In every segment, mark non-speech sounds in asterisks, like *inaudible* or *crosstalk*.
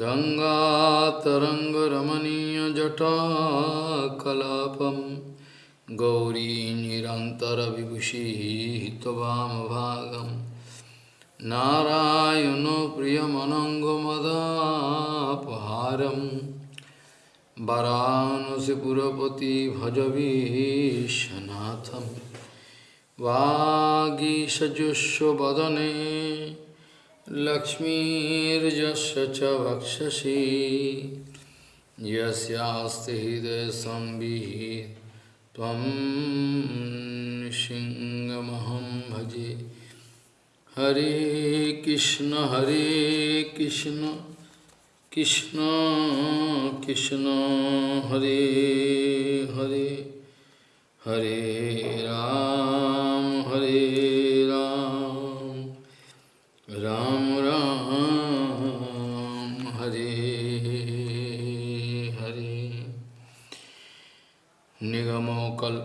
गङ्गातरङ्गरमणीयजटाकलापं गौरी निरन्तरविभूषिः त्ववामभागं नारायणो प्रियमनङ्गमदापहारं वरानसिपुरपति भजवीशनाथं वागीषजुष्वदने लक्ष्मीर्यस्य च वक्षसि यस्यास्ति हृदयसंवित् त्वं सिंहमहं भजे। हरे कृष्ण हरे कृष्ण। कृष्ण कृष्ण, हरे हरे। हरे राम।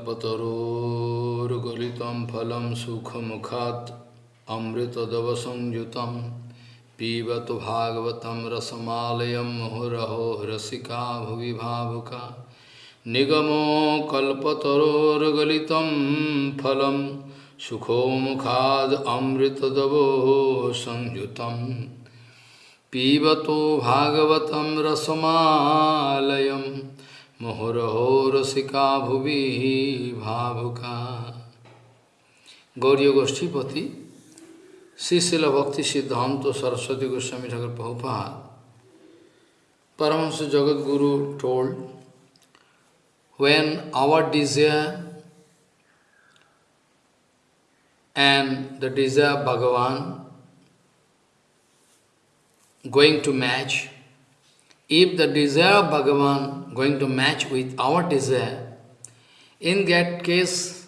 कल्पतरोर्गलितं फलं सुखमुखात् अमृतदवसंयुतं पिबतु भागवतं रसमालयं मुहुरहो रसिका भुवि भावुका। निगमो कल्पतरोर्गलितं फलं सुखो मुखाद अमृतदवो संयुतं पीबतो भागवतं रसमालयं मुहुरहो रसिका भुवि भावुका। गौरी गोष्ठीपति शिशिल भक्ति सिद्धांत Saraswati Goswami Thakur पहुपा। परमश Jagat Guru told when our desire and the desire Bhagwan going to match if the desire Bhagwan going to match with our desire, in that case,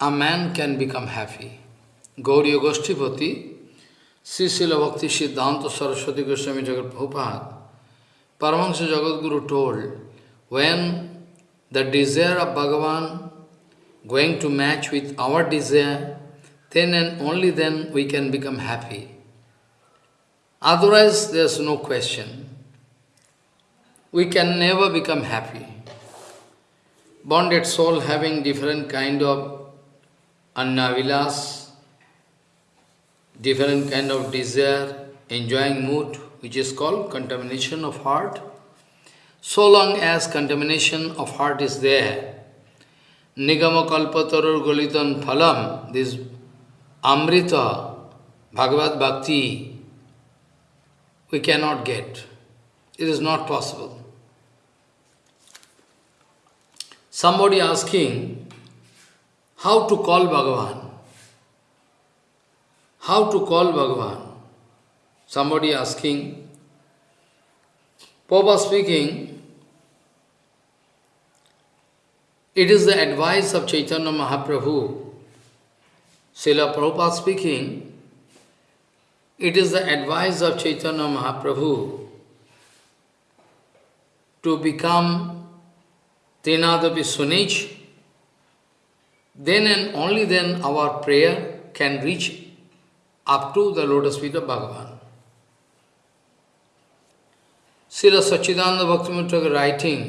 a man can become happy. Gauriya Goshtipati, Srisila Bhakti Siddhanta Saraswati Goswami Jagat Prabhupada, Paramahansa Jagat Guru told, when the desire of Bhagavan going to match with our desire, then and only then we can become happy. Otherwise, there's no question. We can never become happy. Bonded soul having different kind of annavilas, different kind of desire, enjoying mood, which is called contamination of heart. So long as contamination of heart is there, Nigama kalpatarur golitan phalam, this Amrita, Bhagavad Bhakti, we cannot get. It is not possible. Somebody asking, how to call Bhagavan? How to call Bhagavan? Somebody asking, Papa speaking, it is the advice of Chaitanya Mahaprabhu Srila Prabhupada speaking, it is the advice of Chaitanya Mahaprabhu to become Trinadapi Sunij, then and only then our prayer can reach up to the lotus feet of Bhagavan. Srila Sachidananda Bhaktivinoda writing,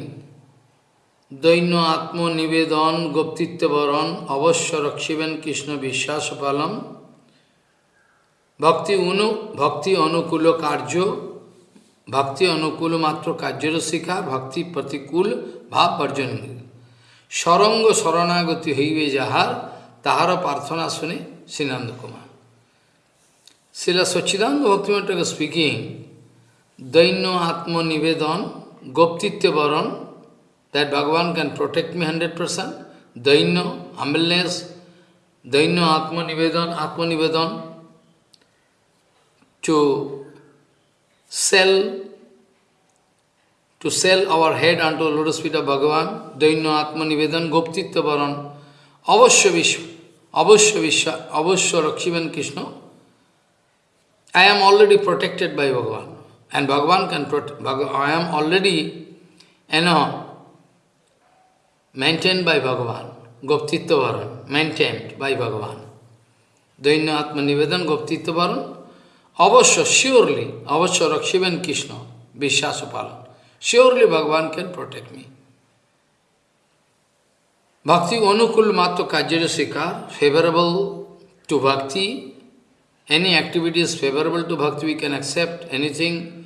দৈন্য আত্মনিবেদন গোপ্তিত্ববরণ অবশ্য রক্ষিবেন কৃষ্ণ বিশ্বাস palm ভক্তি অনু ভক্তি অনুকূল কার্য ভক্তি অনুকূল মাত্র কার্যের শিখা ভক্তি প্রতিকূল ভাব বর্জন সরঙ্গ শরণাগতি হইবে যাহার তাহার প্রার্থনা শুনে শ্রীনন্দ কুমার। শিলা সচ্চিদানন্দ ভক্তিমঠক স্পিকিং দৈন্য আত্মনিবেদন গোপ্তিত্ববরণ that Bhagavan can protect me 100%, Daino, humbleness, Daino Atma Nivedan, Atma Nivedan, to sell, to sell our head unto the lotus feet of Bhagavan, Daino Atma Nivedan, Goptitya Varan, Avashya Vishwa, Avashya Vishwa, Avashya Rakshivan Krishna, I am already protected by Bhagavan. And Bhagavan can protect, I am already, you know, maintained by Bhagavan, Goptitya Varan, maintained by Bhagavan. Dainya Atma Nivedan Goptitya Varan, Avasya, surely, Avasya Rakshivan Krishna, Vishwasapalan. Surely Bhagavan can protect me. Bhakti Anukul Matto Kajjara Sikar, favorable to Bhakti, any activity is favorable to Bhakti, we can accept anything,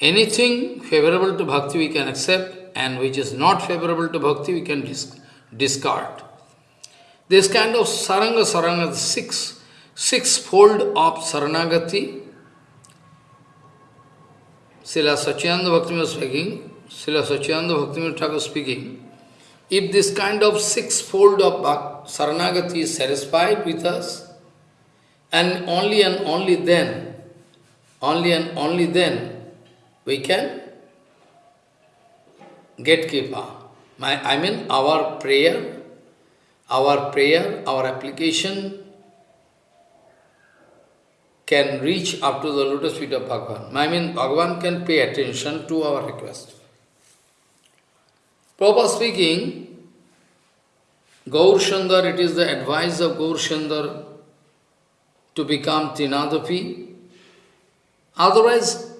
anything favorable to Bhakti we can accept, and which is not favorable to Bhakti we can dis discard. This kind of Saranga Saranga, six, six-fold of Saranagati, Srila Sachianda Bhakti speaking, Srila Sachianda Bhakti Thakur speaking, if this kind of six-fold of Saranagati is satisfied with us, and only and only then, only and only then, we can get kripa. My, I mean our prayer, our prayer, our application can reach up to the lotus feet of Bhagavan. I mean Bhagavan can pay attention to our request. Prabhupada speaking, Gaur Sundar, it is the advice of Gaur Sundar to become Trinadapi. Otherwise,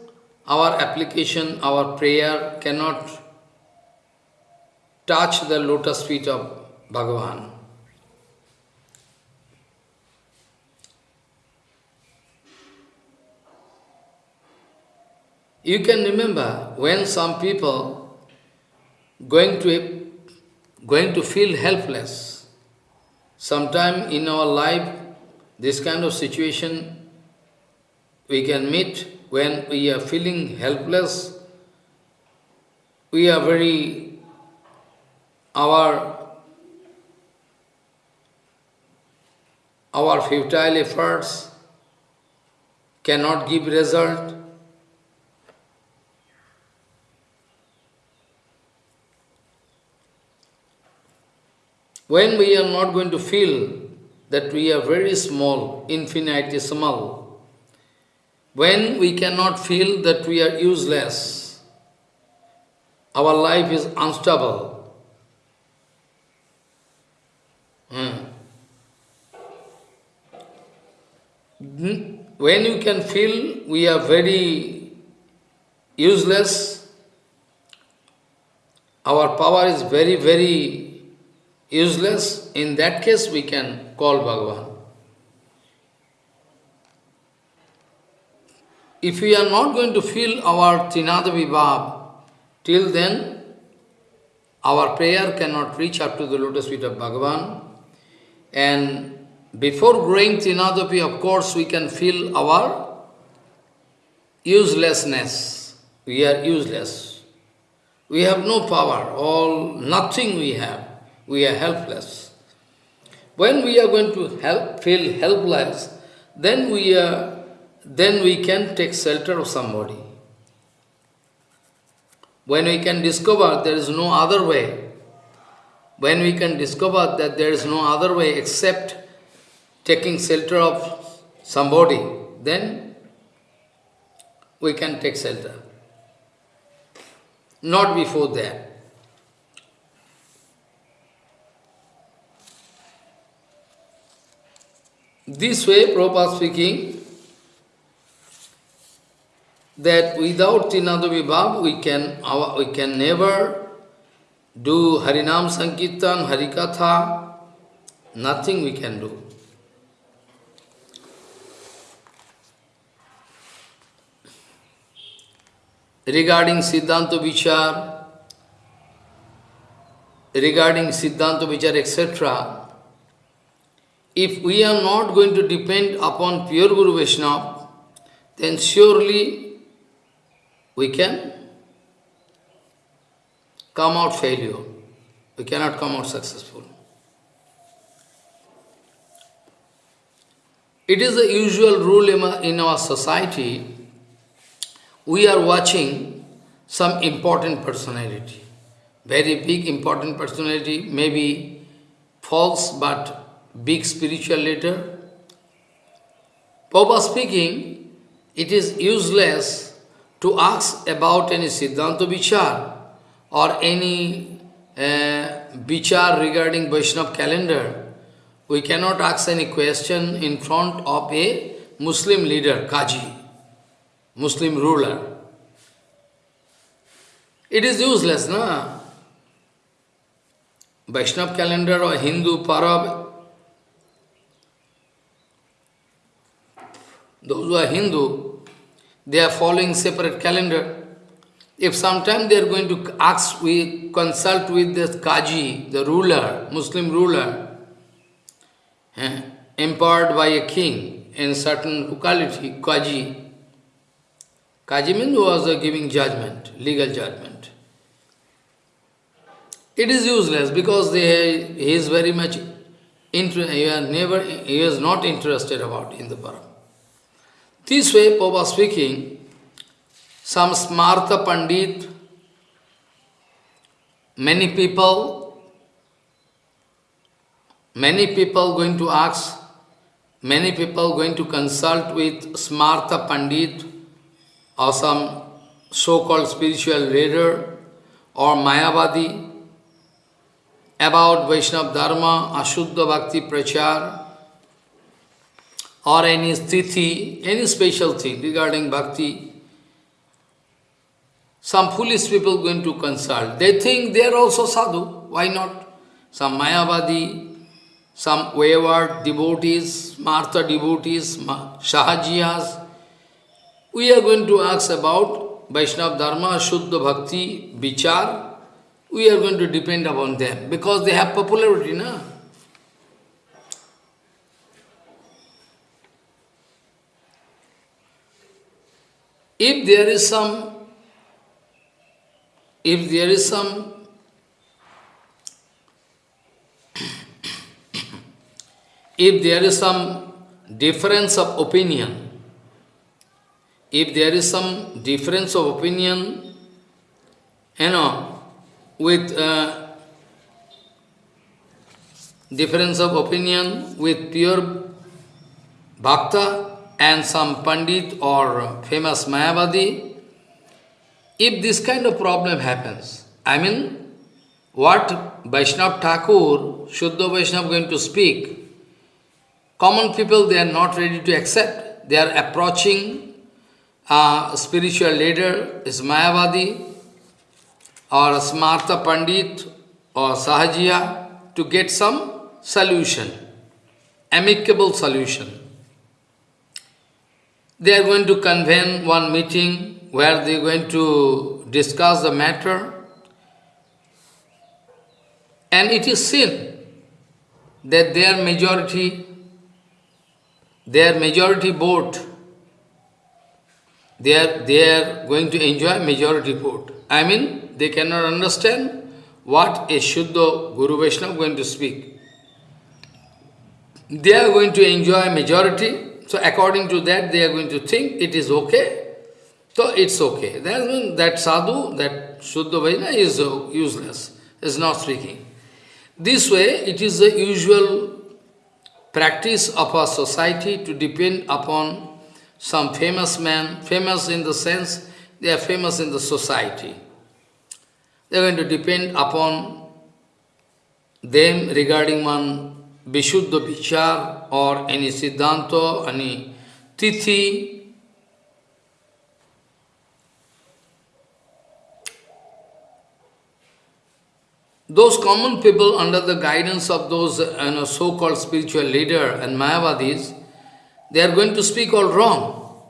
our application, our prayer cannot touch the lotus feet of Bhagavan. You can remember when some people going to going to feel helpless. Sometime in our life, this kind of situation we can meet when we are feeling helpless. We are very, our, our futile efforts cannot give result. When we are not going to feel that we are very small, infinitesimal, when we cannot feel that we are useless, our life is unstable. Hmm. When you can feel we are very useless, our power is very, very useless, in that case we can call Bhagavan. If we are not going to feel our Trinada Vibhav, till then our prayer cannot reach up to the lotus feet of Bhagavan. And before growing Trinadapi, of course, we can feel our uselessness. We are useless. We have no power, all nothing we have we are helpless. When we are going to help, feel helpless, then we, are, then we can take shelter of somebody. When we can discover there is no other way, when we can discover that there is no other way except taking shelter of somebody, then we can take shelter. Not before that. This way, Prabhupada speaking, that without Trinada Vibhav, we can, we can never do Harinam Sankirtan, Harikatha, nothing we can do. Regarding Siddhanta Vichar, regarding Siddhanta Vichar, etc., if we are not going to depend upon pure Guru Vaishnava, then surely we can come out failure. We cannot come out successful. It is the usual rule in our society. We are watching some important personality. Very big important personality, maybe false but big spiritual leader. Papa speaking, it is useless to ask about any Siddhanta Vichar or any uh, regarding Vaishnav calendar. We cannot ask any question in front of a Muslim leader, Kaji, Muslim ruler. It is useless, no? Vaishnav calendar or Hindu Parab, those who are Hindu, they are following separate calendar. If sometime they are going to ask, we consult with the Kaji, the ruler, Muslim ruler, eh, empowered by a king in certain locality, Kaji. Kaji means was giving judgment, legal judgment. It is useless because they, he is very much, inter, he, never, he is not interested about in the Param. This way, Papa speaking, some Smartha Pandit, many people, many people going to ask, many people going to consult with Smartha Pandit or some so-called spiritual leader or Mayavadi about Vaishnava Dharma, Ashuddha Bhakti Prachar, or any sthiti, any special thing regarding bhakti, some foolish people going to consult. They think they are also sadhu. Why not? Some Mayavadi, some wayward devotees, Martha devotees, Shahajiyas. We are going to ask about Vaishnava Dharma, Shuddha Bhakti, Vichar. We are going to depend upon them because they have popularity, na? If there is some if there is some *coughs* if there is some difference of opinion, if there is some difference of opinion, you know, with uh, difference of opinion with pure bhakta and some pandit or famous Mayavadi, if this kind of problem happens, I mean, what Vaishnav Thakur, Shuddha Vaishnav going to speak, common people, they are not ready to accept. They are approaching a spiritual leader, is Mayavadi, or Smartha Pandit, or Sahajiya, to get some solution, amicable solution. They are going to convene one meeting where they are going to discuss the matter. And it is seen that their majority, their majority vote, they are, they are going to enjoy majority vote. I mean, they cannot understand what a Shuddha Guru Vaishnava going to speak. They are going to enjoy majority, so according to that they are going to think it is okay, so it's okay. That means that sadhu, that Shuddha Vaina is uh, useless, is not speaking. This way, it is the usual practice of our society to depend upon some famous man, famous in the sense they are famous in the society. They are going to depend upon them regarding one Vishuddha Vichar or any Siddhanta, any Tithi, Those common people under the guidance of those you know, so-called spiritual leader and Mayavadis, they are going to speak all wrong.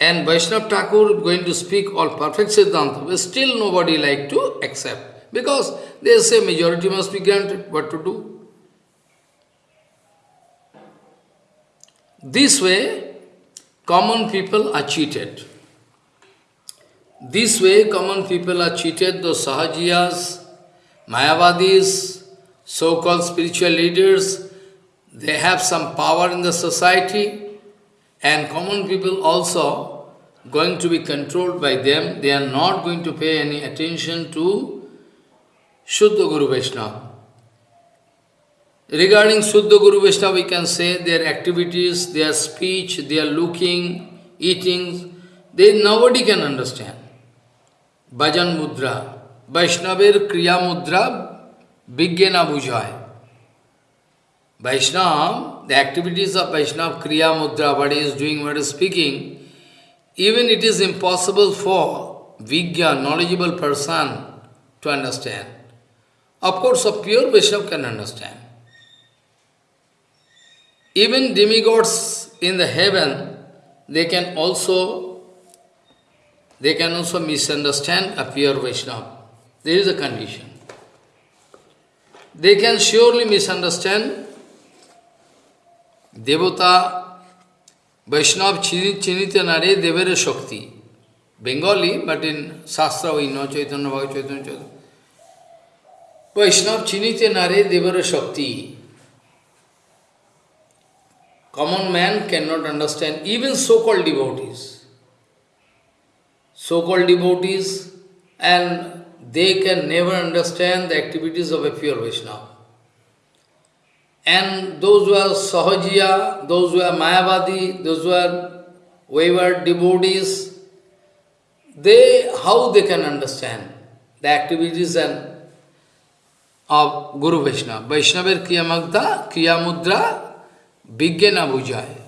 And Vaishnav Thakur going to speak all perfect Siddhanta, but still nobody like to accept. Because they say majority must be granted, what to do? This way, common people are cheated. This way, common people are cheated, those Sahajiyas, Mayavadis, so-called spiritual leaders, they have some power in the society and common people also going to be controlled by them. They are not going to pay any attention to Shuddha Guru Vaishnava. Regarding Suddha Guru Vishnu, we can say their activities, their speech, their looking, eating, they nobody can understand. Bhajan Mudra, Vaishnavar Kriya Mudra, Vigyana Bhujaya. Vaishnava, the activities of Vaishnava, Kriya Mudra, what he is doing, what he is speaking, even it is impossible for Vigya, knowledgeable person, to understand. Of course, a pure Vaishnava can understand. Even demigods in the heaven, they can also they can also misunderstand a pure Vaishnava. There is a condition. They can surely misunderstand Devata Vaishnava Chinitya Nare Devere Shakti. Bengali, but in Shastra we know Chaitanya Bhagavat Chaitanya Chaitanya. Vaishnava Chinitya Nare Devere Shakti. Common man cannot understand, even so-called devotees. So-called devotees, and they can never understand the activities of a pure Vaishnava. And those who are Sahajiya, those who are Mayavadi, those who are wayward devotees, they, how they can understand the activities and of Guru Vaishnava. Vaishnavar Kriyamagda, Kriyamudra, Vijnana Bujaya.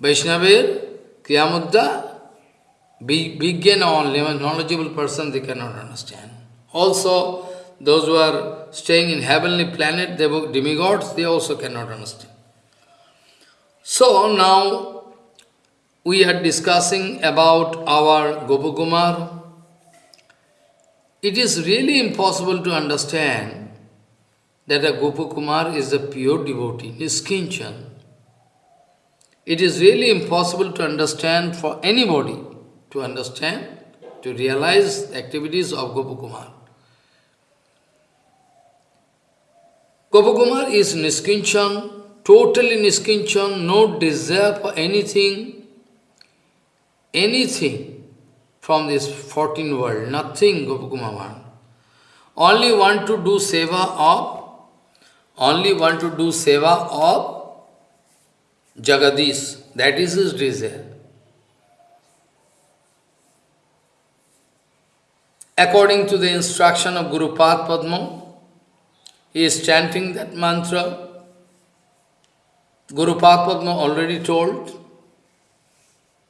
Vaishnavar Kriyamudra, Vijnana only, knowledgeable person, they cannot understand. Also, those who are staying in heavenly planet, they were demigods, they also cannot understand. So now we are discussing about our Gopakumar. It is really impossible to understand that a Gopakumar is a pure devotee, Niskinchan. It is really impossible to understand for anybody to understand, to realize the activities of Gopakumar. Gopakumar is Niskinchan, totally Niskinchan, no desire for anything, anything from this 14 world, nothing Gopakumar. Only want to do seva of, only want to do seva of Jagadish, that is his desire. According to the instruction of Guru Padma, he is chanting that mantra. Guru Padma already told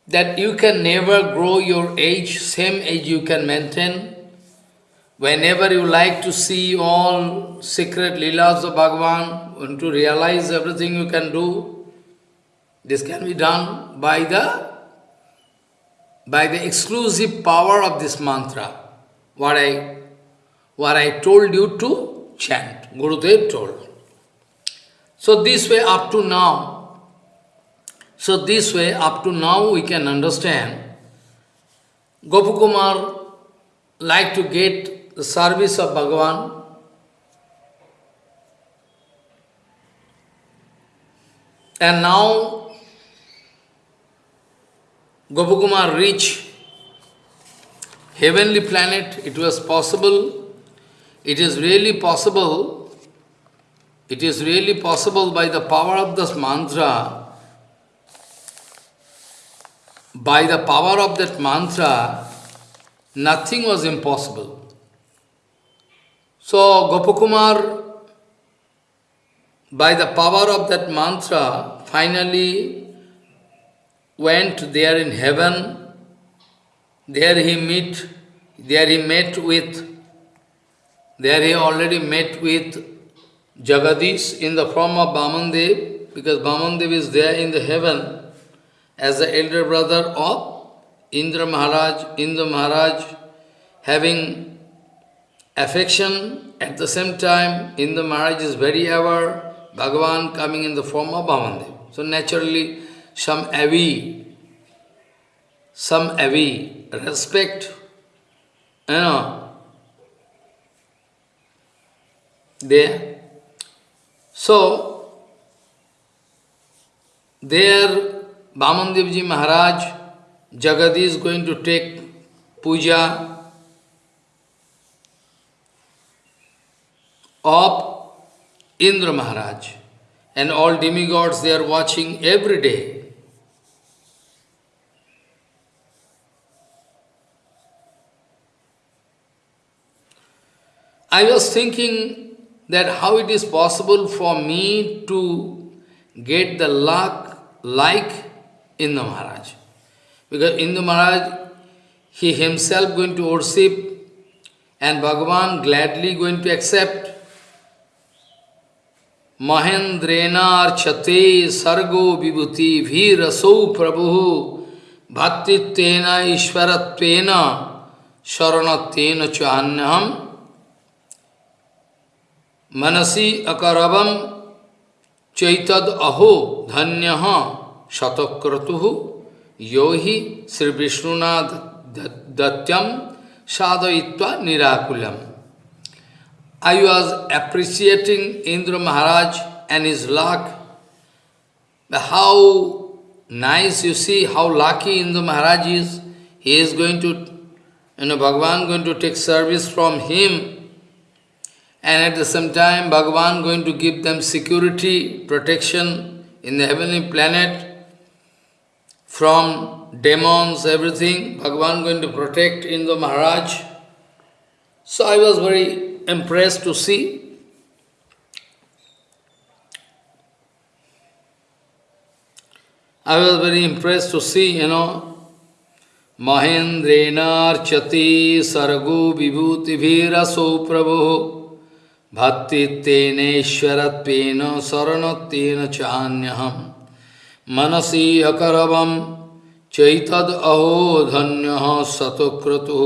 that you can never grow your age, same age you can maintain. Whenever you like to see all secret leelas of Bhagavan, and to realize everything you can do, this can be done by the by the exclusive power of this mantra, what I, what I told you to chant. Gurudev told. So this way up to now, so this way up to now we can understand Gopakumar like to get the service of Bhagavan. And now Gopakumar reached heavenly planet, it was possible, it is really possible. It is really possible by the power of this mantra, by the power of that mantra, nothing was impossible. So Gopakumar, by the power of that mantra, finally went there in heaven. There he meet, there he met with, there he already met with Jagadish in the form of Bamandev, because Bamandev is there in the heaven as the elder brother of Indra Maharaj, Indra Maharaj having affection, at the same time in the marriage is very ever Bhagavan coming in the form of Bamandev. So naturally some avi, some avi, respect, you know, there. So, there Bamandevji Maharaj, Jagadi is going to take puja of Indra Maharaj. And all demigods they are watching every day. I was thinking that how it is possible for me to get the luck like Indra Maharaj. Because Indra Maharaj, he himself going to worship and Bhagavan gladly going to accept. महेंद्रेनार्चते सर्गो विभूति भी रसो प्रभु। भ्रातृत्वेन ईश्वरत्वेन शरण चान्यहम मनसी अकरवम, चैतद अहो धन्य। शतक्रतु। यो ही Shri विष्णुना दत्यम साधय निराकुलम। I was appreciating Indra Maharaj and his luck. How nice you see how lucky Indra Maharaj is. He is going to, you know, Bhagavan going to take service from him. And at the same time, Bhagavan going to give them security, protection in the heavenly planet from demons, everything, Bhagavan going to protect Indra Maharaj. So I was very impressed to see. I was very impressed to see, you know, Mahendrena Archati Sargo Vibhuti Viraso Prabhu Bhakti Tene Ishwaratvena Saranatvena Chanyaham Manasi Akaravam चैतद अहो धन्य सतक्रतु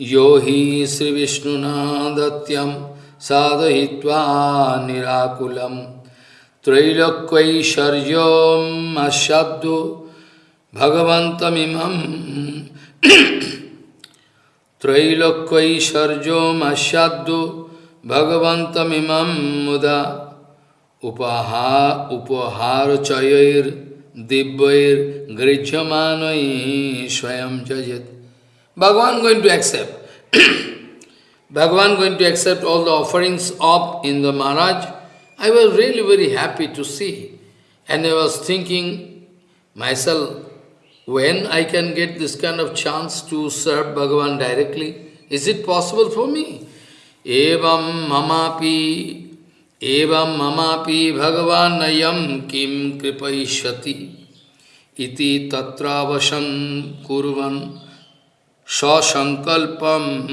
यो हि श्रीविष्णुना दत्यं साधयित्वा निराकुलं। त्रैलोक्यैश्वर्यम् अशब्दो भगवन्तमिमं। त्रैलोक्यैश्वर्यम् अशब्दो भगवन्तमिमं मुदा उपहा, उपहारचयैर्दिव्यैर्गृह्यमानैः स्वयं जयत्। Bhagavan going to accept. *clears throat* Bhagavan going to accept all the offerings of the Maharaj. I was really very happy to see. And I was thinking myself, when I can get this kind of chance to serve Bhagavan directly, is it possible for me? Evam mamapi, evam mamapi Bhagavan nayam kim kripaishati iti tatravashan kurvan sasankalpam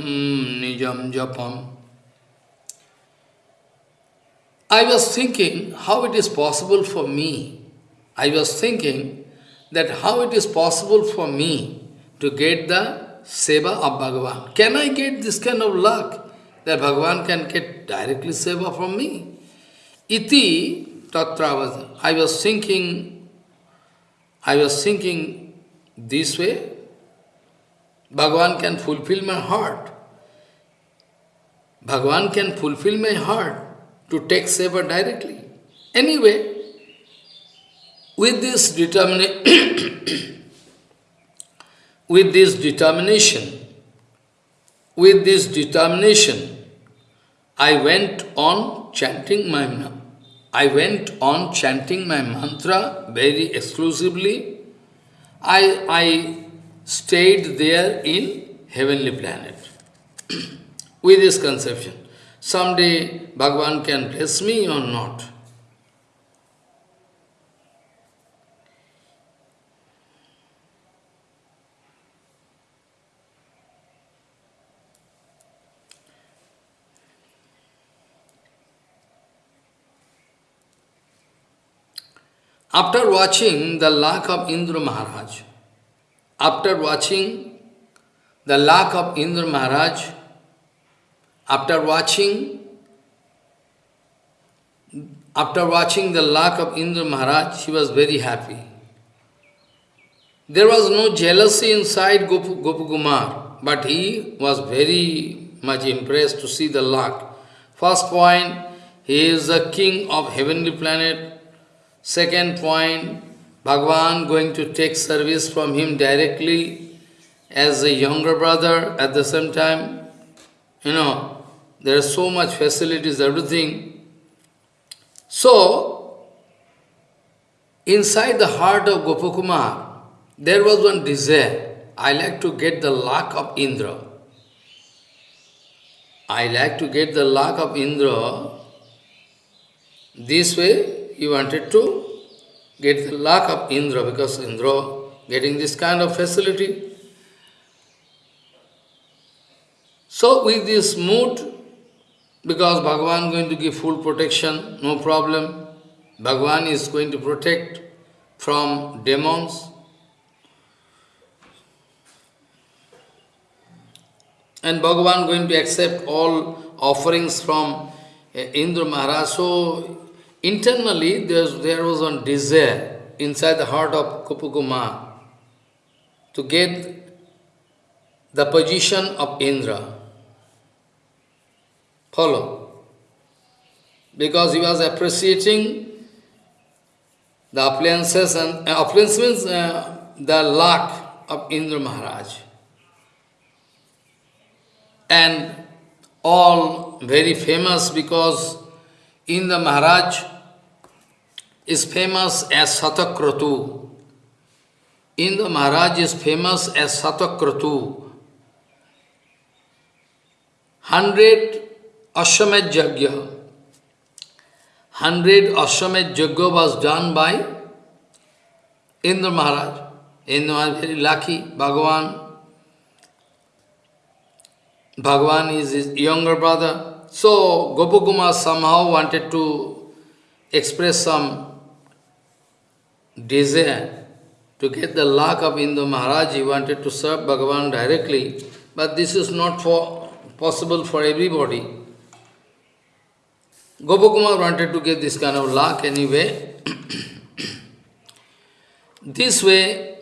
nijam japam. I was thinking how it is possible for me, I was thinking that how it is possible for me to get the seva of Bhagavan. Can I get this kind of luck that Bhagavan can get directly seva from me? Iti tatravada. I was thinking, I was thinking this way Bhagavan can fulfill my heart. Bhagavan can fulfill my heart to take seva directly. Anyway, with this determination, *coughs* with this determination, with this determination, I went on chanting my I went on chanting my mantra very exclusively. I, I stayed there in heavenly planet *clears throat* with this conception. Someday Bhagavan can bless me or not. After watching the luck of Indra Maharaj, after watching the luck of Indra Maharaj, after watching after watching the luck of Indra Maharaj, she was very happy. There was no jealousy inside Gopu, Gopakumar, but he was very much impressed to see the luck. First point, he is the king of heavenly planet, Second point, Bhagavan going to take service from him directly as a younger brother at the same time. You know, there are so much facilities, everything. So, inside the heart of Gopakumar, there was one desire. I like to get the luck of Indra. I like to get the luck of Indra. This way, he wanted to get the luck of Indra because Indra getting this kind of facility. So with this mood, because Bhagavan going to give full protection, no problem. Bhagavan is going to protect from demons. And Bhagavan going to accept all offerings from Indra Maharaj. So internally there was one desire inside the heart of Gopakumar to get the position of Indra. Follow. Because he was appreciating the appliances and uh, appliances means uh, the luck of Indra Maharaj. And all very famous because Indra Maharaj is famous as Satakratu. Indra Maharaj is famous as Satakratu. Hundred Ashwamed Yajna. Hundred Ashwamed Yajna was done by Indra Maharaj. Indra was very lucky, Bhagavan. Bhagavan is his younger brother. So Gopakumar somehow wanted to express some desire to get the luck of Indra Maharaj. He wanted to serve Bhagavan directly. But this is not for possible for everybody. Gopakumar wanted to get this kind of luck anyway. *coughs* this way,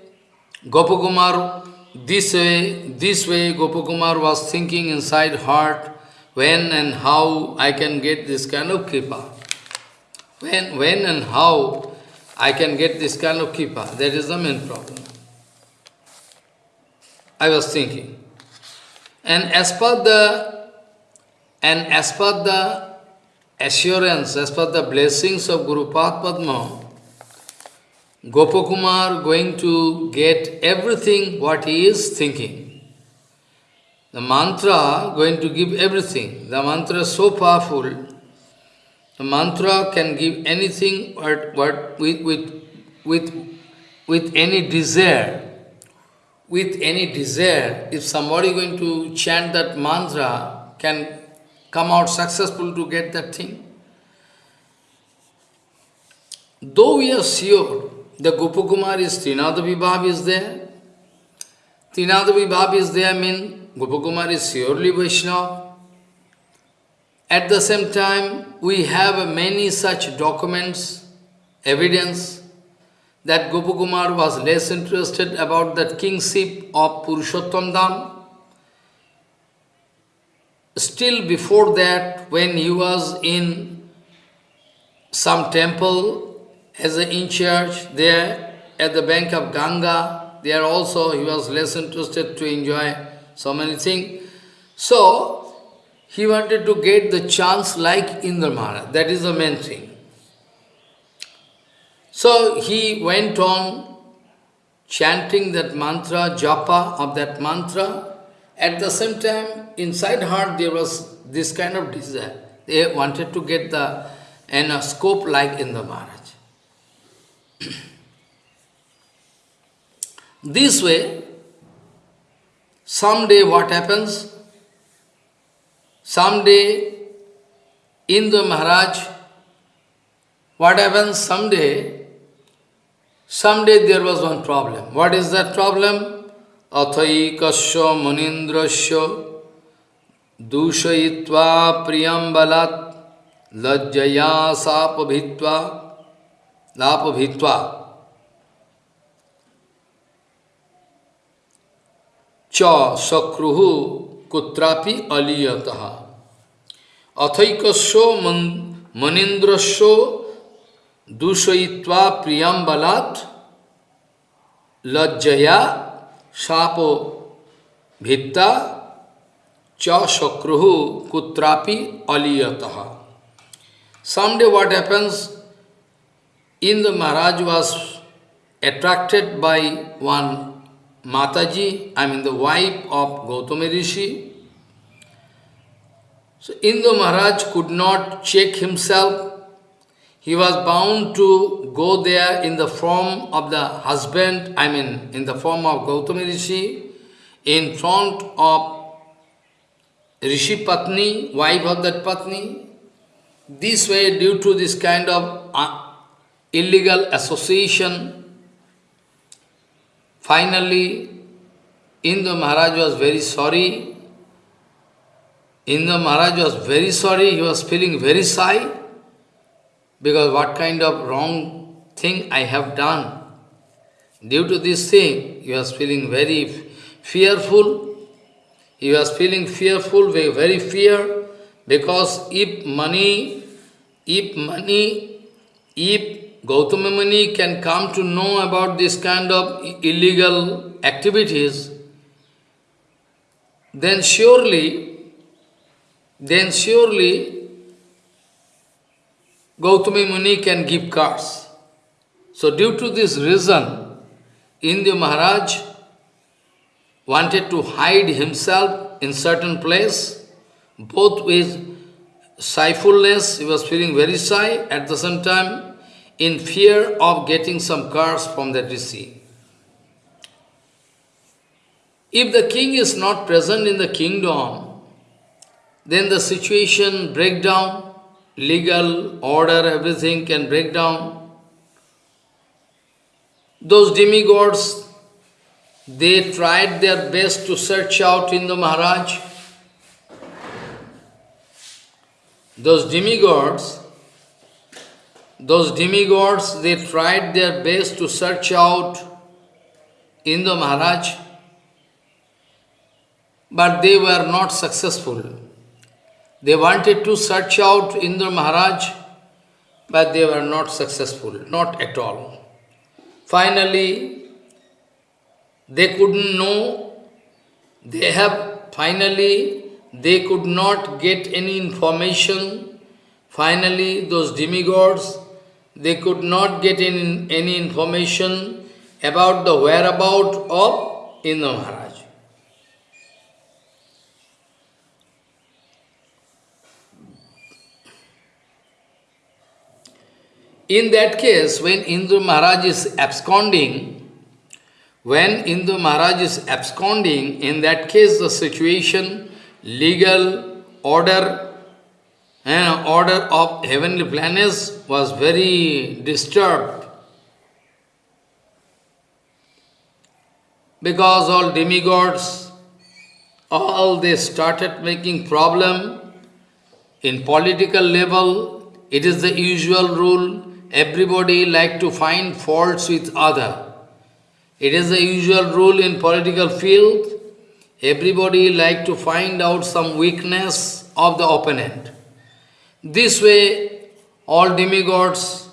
Gopakumar, this way, this way, Gopakumar was thinking inside heart, when and how I can get this kind of kripa. When, when and how I can get this kind of kripa. That is the main problem. I was thinking. And as per the and as per the assurance, as per the blessings of Guru Padma, Gopakumar going to get everything what he is thinking. The mantra going to give everything. The mantra is so powerful. Mantra can give anything what, what with, with, with, with any desire. With any desire, if somebody going to chant that mantra, can come out successful to get that thing. Though we are sure the Gopakumar is Trinada Vibhav is there, Trinada Vibhav is there mean Gopakumar is surely Vaishnava. At the same time, we have many such documents, evidence, that Gopakumar was less interested about that kingship of Purushottam Dham still before that, when he was in some temple as an in church there at the bank of Ganga, there also he was less interested to enjoy so many things. So, he wanted to get the chance like Indra Maharaj. That is the main thing. So, he went on chanting that mantra, japa of that mantra, at the same time, inside heart there was this kind of desire. They wanted to get the in a scope like Indra Maharaj. this way, someday what happens? Someday in the Maharaj, what happens someday? Someday there was one problem. What is that problem? अथैकस्य मुनीन्द्रस्य दूषयित्वा प्रियं बलात् लज्जया सापभित्वा लापभित्वा च शक्रु कुत्रापि अलीयतः अथैकस्व मनिंद्रस्व दूषयित्वा प्रियम्बलात् लज्जया शापो भित्ता च शक्रुः कुत्रापि अलीयतः Someday what happens, Indra Maharaj was attracted by one Mataji, I mean the wife of Gautama Rishi, so Indra Maharaj could not check himself. He was bound to go there in the form of the husband, I mean in the form of Gautama Rishi, in front of Rishi Patni, wife of that Patni. This way, due to this kind of uh, illegal association, finally Indra Maharaj was very sorry. Indra Maharaj was very sorry, he was feeling very shy, because what kind of wrong thing I have done. Due to this thing, he was feeling very fearful. He was feeling fearful, very very fear, because if money, if money, if Gautama Muni can come to know about this kind of illegal activities, then surely, then surely Gautama Muni can give cards. So due to this reason, Indra Maharaj wanted to hide himself in certain place, both with shyfulness, he was feeling very shy, at the same time in fear of getting some cards from the rishi. If the king is not present in the kingdom, then the situation break down, legal order, everything can break down. Those demigods, they tried their best to search out Indra Maharaj. Those demigods, those demigods, they tried their best to search out Indra Maharaj but they were not successful. They wanted to search out Indra Maharaj, but they were not successful, not at all. Finally, they couldn't know, they have, finally, they could not get any information. Finally, those demigods, they could not get any, any information about the whereabout of Indra Maharaj. In that case, when Indra Maharaj is absconding, when Indra Maharaj is absconding, in that case the situation, legal order, and order of heavenly planets was very disturbed. Because all demigods, all they started making problem in political level, it is the usual rule everybody like to find faults with other. It is the usual rule in political field. Everybody like to find out some weakness of the opponent. This way, all demigods,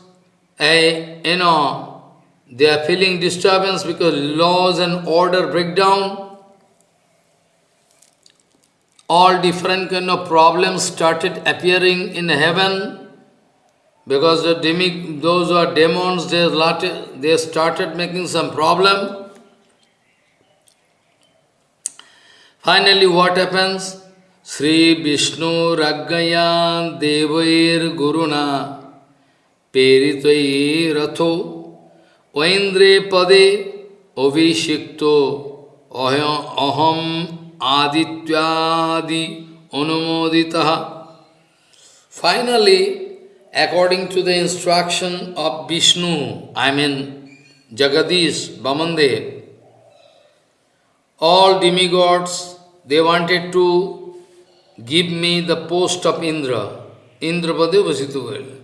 eh, you know, they are feeling disturbance because laws and order break down. All different kind of problems started appearing in heaven because the demi, those who are demons, they, they started making some problem. Finally, what happens? Sri Vishnu Raggayan Devair Guruna Peritvai Ratho Vaindre Pade Avishikto Aham Adityadi Anumoditaha Finally, according to the instruction of Vishnu, I mean Jagadish, Bamande, all demigods, they wanted to give me the post of Indra. Indra Pade Vasituvel.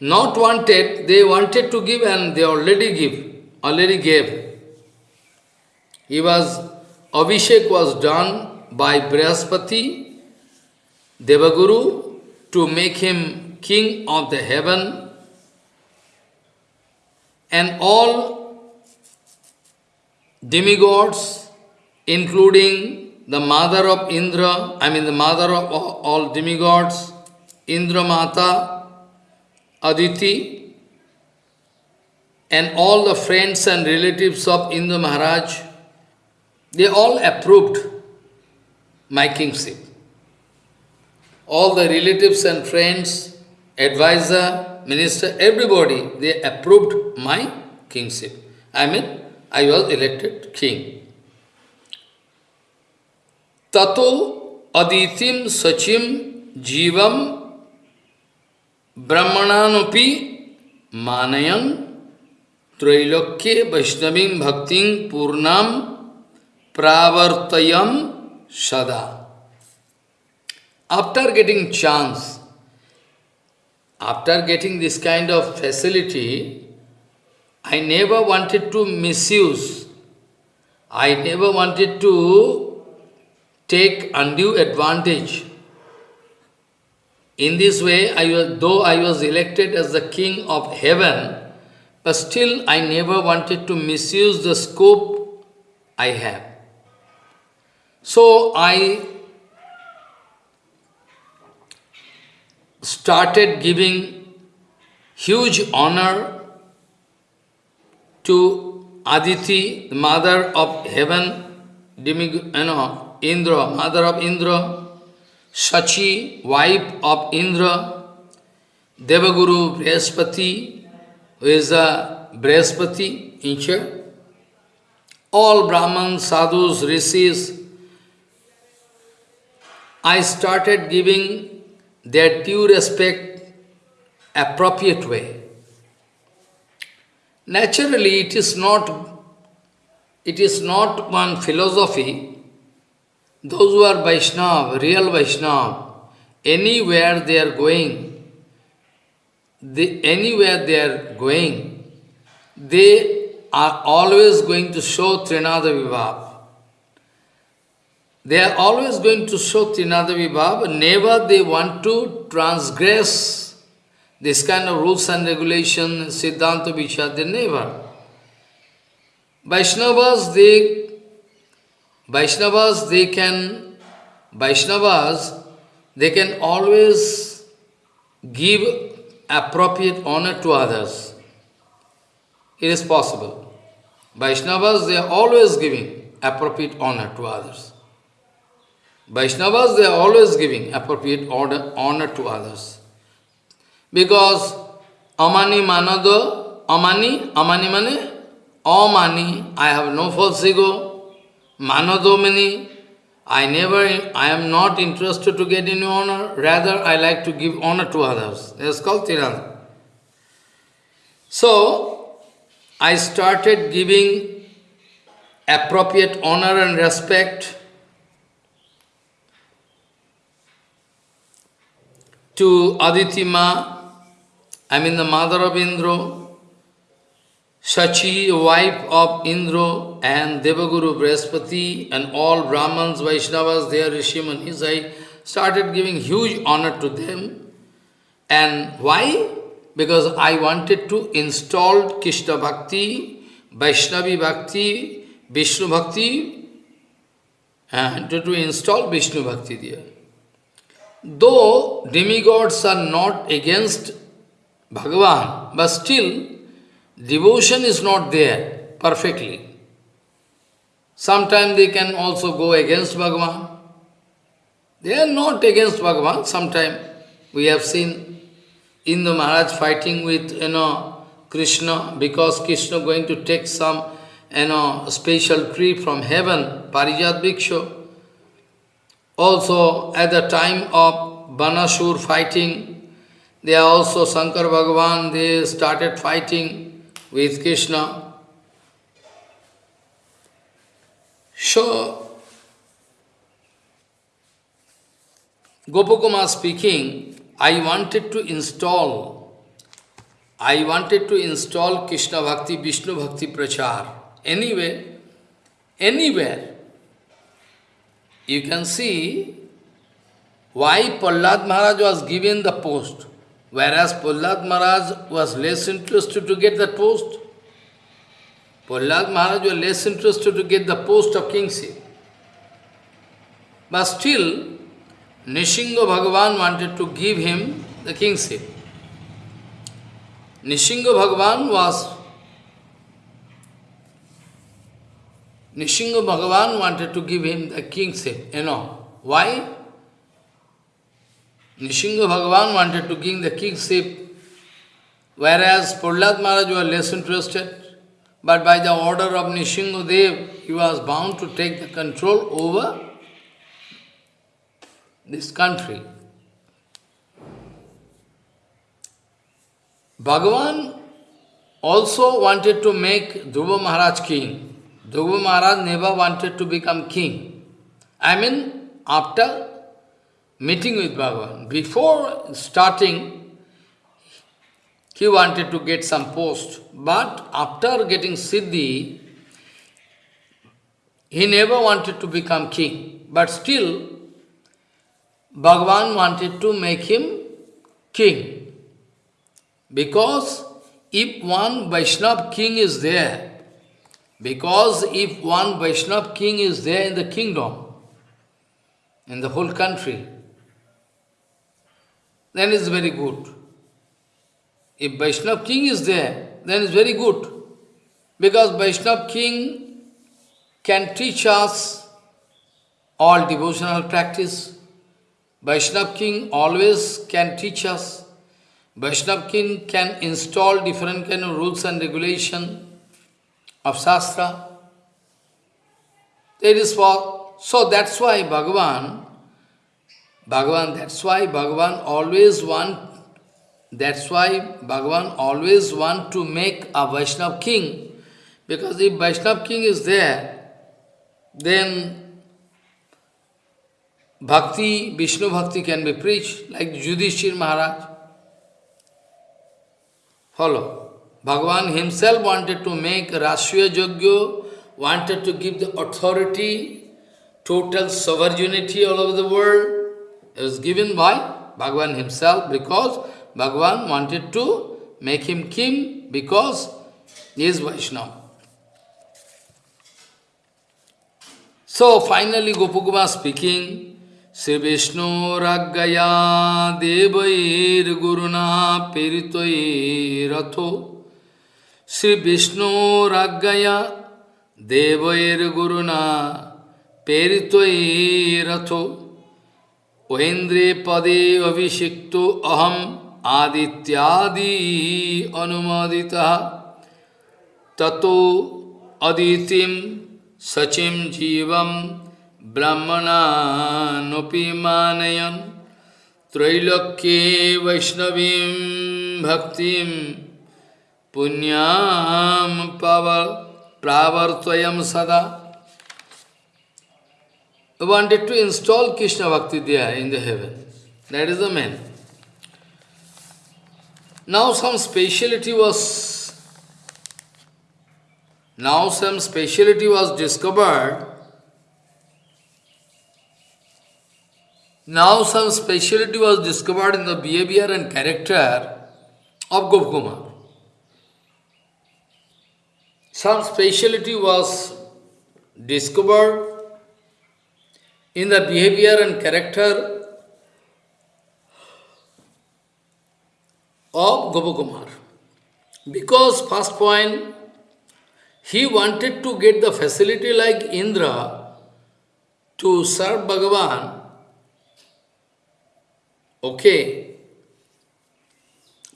Not wanted, they wanted to give and they already give, already gave. He was, Abhishek was done by Brihaspati, Devaguru, to make him king of the heaven, and all demigods, including the mother of Indra, I mean the mother of all demigods, Indra Mata, Aditi, and all the friends and relatives of Indra Maharaj, they all approved my kingship. all the relatives and friends, advisor, minister, everybody, they approved my kingship. I mean, I was elected king. Tato aditim sachim jivam brahmananupi manayan Trailokye Vaishnavim Bhakting Purnam Pravartayam Sada. After getting chance, after getting this kind of facility, I never wanted to misuse. I never wanted to take undue advantage. In this way, I was, though I was elected as the king of heaven, but still, I never wanted to misuse the scope I have. So I started giving huge honor to Aditi, the mother of heaven, demig you know, Indra, mother of Indra, Sachi, wife of Indra, Devaguru Brihaspati, who is the Brihaspati in all Brahmans, sadhus, rishis, I started giving their due respect appropriate way. Naturally, it is not it is not one philosophy. Those who are Vaishnava, real Vaishnava, anywhere they are going, they, anywhere they are going, they are always going to show Trinada Vibhav. They are always going to show Trinada Vibhav, never they want to transgress this kind of rules and regulations, Siddhanta Vichar, they never. Vaishnavas, they, Vaishnavas, they can, Vaishnavas, they can always give appropriate honor to others. It is possible. Vaishnavas, they are always giving appropriate honor to others. Vaishnavas, they are always giving appropriate order, honor to others. Because Amani Manado, Amani, Amani Mane, Amani, I have no false ego, Manadomani, I never, I am not interested to get any honor, rather I like to give honor to others. It's called Tirana. So, I started giving appropriate honor and respect to Aditima, I mean the mother of Indra, Sachi, wife of Indra and Devaguru Brihaspati and all Brahmans, Vaishnavas, their Rishimanis, I started giving huge honor to them. And why? Because I wanted to install Krishna Bhakti, Vaishnavi Bhakti, Vishnu Bhakti, and to, to install Vishnu Bhakti there. Though demigods are not against Bhagavan, but still Devotion is not there perfectly. Sometimes they can also go against Bhagavan. They are not against Bhagavan. Sometimes we have seen Indra Maharaj fighting with, you know, Krishna because Krishna going to take some, you know, special tree from heaven, Parijat Bhikshu. Also, at the time of Banasur fighting, they are also Shankar Bhagavan, they started fighting with Krishna. So, Gopakumar speaking, I wanted to install, I wanted to install Krishna Bhakti, Vishnu Bhakti Prachar. Anyway, anywhere. You can see why Prahlad Maharaj was given the post. Whereas Prahlad Maharaj was less interested to get that post. Prahlad Maharaj was less interested to get the post of kingship. But still, Nishinga Bhagavan wanted to give him the kingship. Nishinga Bhagavan was Nishinga Bhagavan wanted to give him the kingship, you know. Why? Nishinga Bhagavan wanted to gain the kingship, whereas Prahlad Maharaj was less interested. But by the order of Nishinga Dev, he was bound to take the control over this country. Bhagavan also wanted to make Dhruva Maharaj king. Dhruva Maharaj never wanted to become king. I mean, after meeting with Bhagavan, before starting, he wanted to get some post. But after getting Siddhi, he never wanted to become king. But still, Bhagavan wanted to make him king. Because if one Vaishnav king is there, because if one Vaishnav king is there in the kingdom, in the whole country, then it's very good. If Vaishnav king is there, then it's very good. Because Vaishnav king can teach us all devotional practice. Vaishnav king always can teach us Vaishnav king can install different kind of rules and regulation of Shastra. It is for, so that's why Bhagavan, Bhagavan, that's why Bhagavan always want, that's why Bhagavan always want to make a Vaishnav king, because if Vaishnav king is there, then Bhakti, Vishnu Bhakti can be preached, like Yudhishthir Maharaj. Follow. Bhagavan himself wanted to make Rashtriya Yajna, wanted to give the authority, total sovereignty all over the world. It was given by Bhagavan himself because Bhagavan wanted to make him king because he is Vaishnava. So finally Gopakumar speaking, Sri Vishnu Raggaya Devair Guruna Piritoiratho Sri Vishnu Raggaya Devair Guruna Peritvai Ratho Ohendre Pade Avishikto Aham Adityadi Anumadita Tato Aditim Sachim Jivam Brahmana Nopimanayan Trailokye Vaishnavim Bhaktim punyam pravartvayam sada. He wanted to install Krishna Bhakti Dhyaya in the heaven. That is the man. Now some speciality was now some speciality was discovered. Now some speciality was discovered in the behavior and character of Gopakumar. Some speciality was discovered in the behavior and character of Gopakumar. Because first point, he wanted to get the facility like Indra to serve Bhagavan Okay.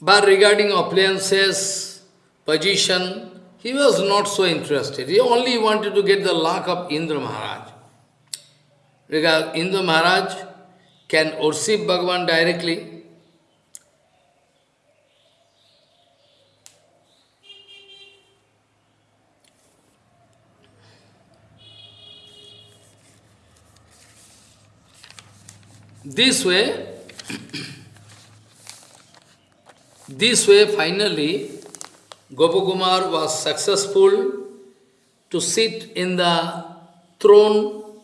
But regarding appliances, position, he was not so interested. He only wanted to get the luck of Indra Maharaj. Because Indra Maharaj can worship Bhagavan directly. This way, *coughs* this way, finally, Gopakumar was successful to sit in the throne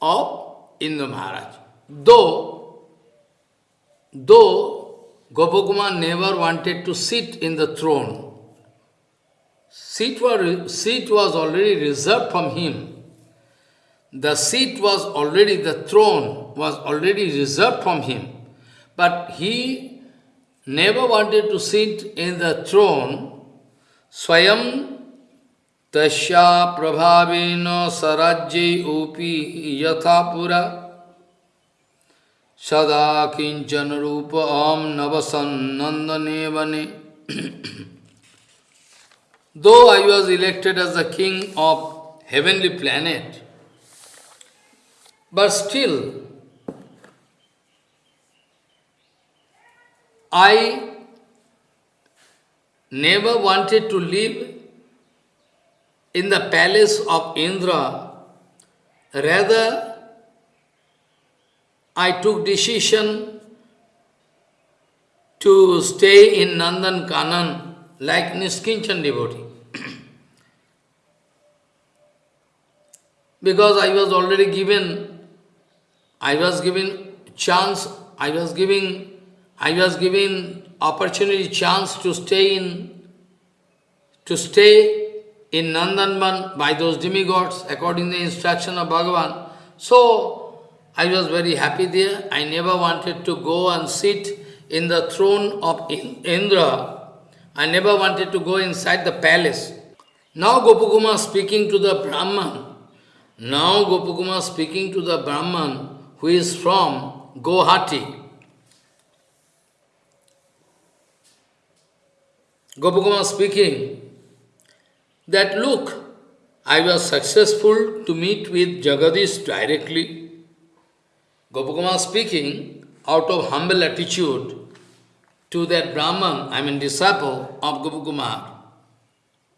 of Indra Maharaj. Though, though Gopakumar never wanted to sit in the throne, seat was, seat was already reserved from him. The seat was already, the throne was already reserved from him. But he never wanted to sit in the throne. Swayam tasya prabhavena sarajye upi yathapura. Sada kinchan rupa om navasan nandane vane. Though I was elected as the king of heavenly planet, but still I never wanted to live in the palace of Indra. Rather, I took decision to stay in Nandan Kanan like Niskinchan devotee. because I was already given, I was given chance, I was giving, I was given opportunity, chance to stay in, to stay in Nandanban by those demigods according to the instruction of Bhagavan. So, I was very happy there. I never wanted to go and sit in the throne of Indra. I never wanted to go inside the palace. Now Gopakumar speaking to the Brahman. Now Gopakumar speaking to the Brahman who is from Guwahati. Gopakumar speaking that look, I was successful to meet with Jagadish directly. Gopakumar speaking out of humble attitude to that Brahman, I mean disciple of Gopakumar,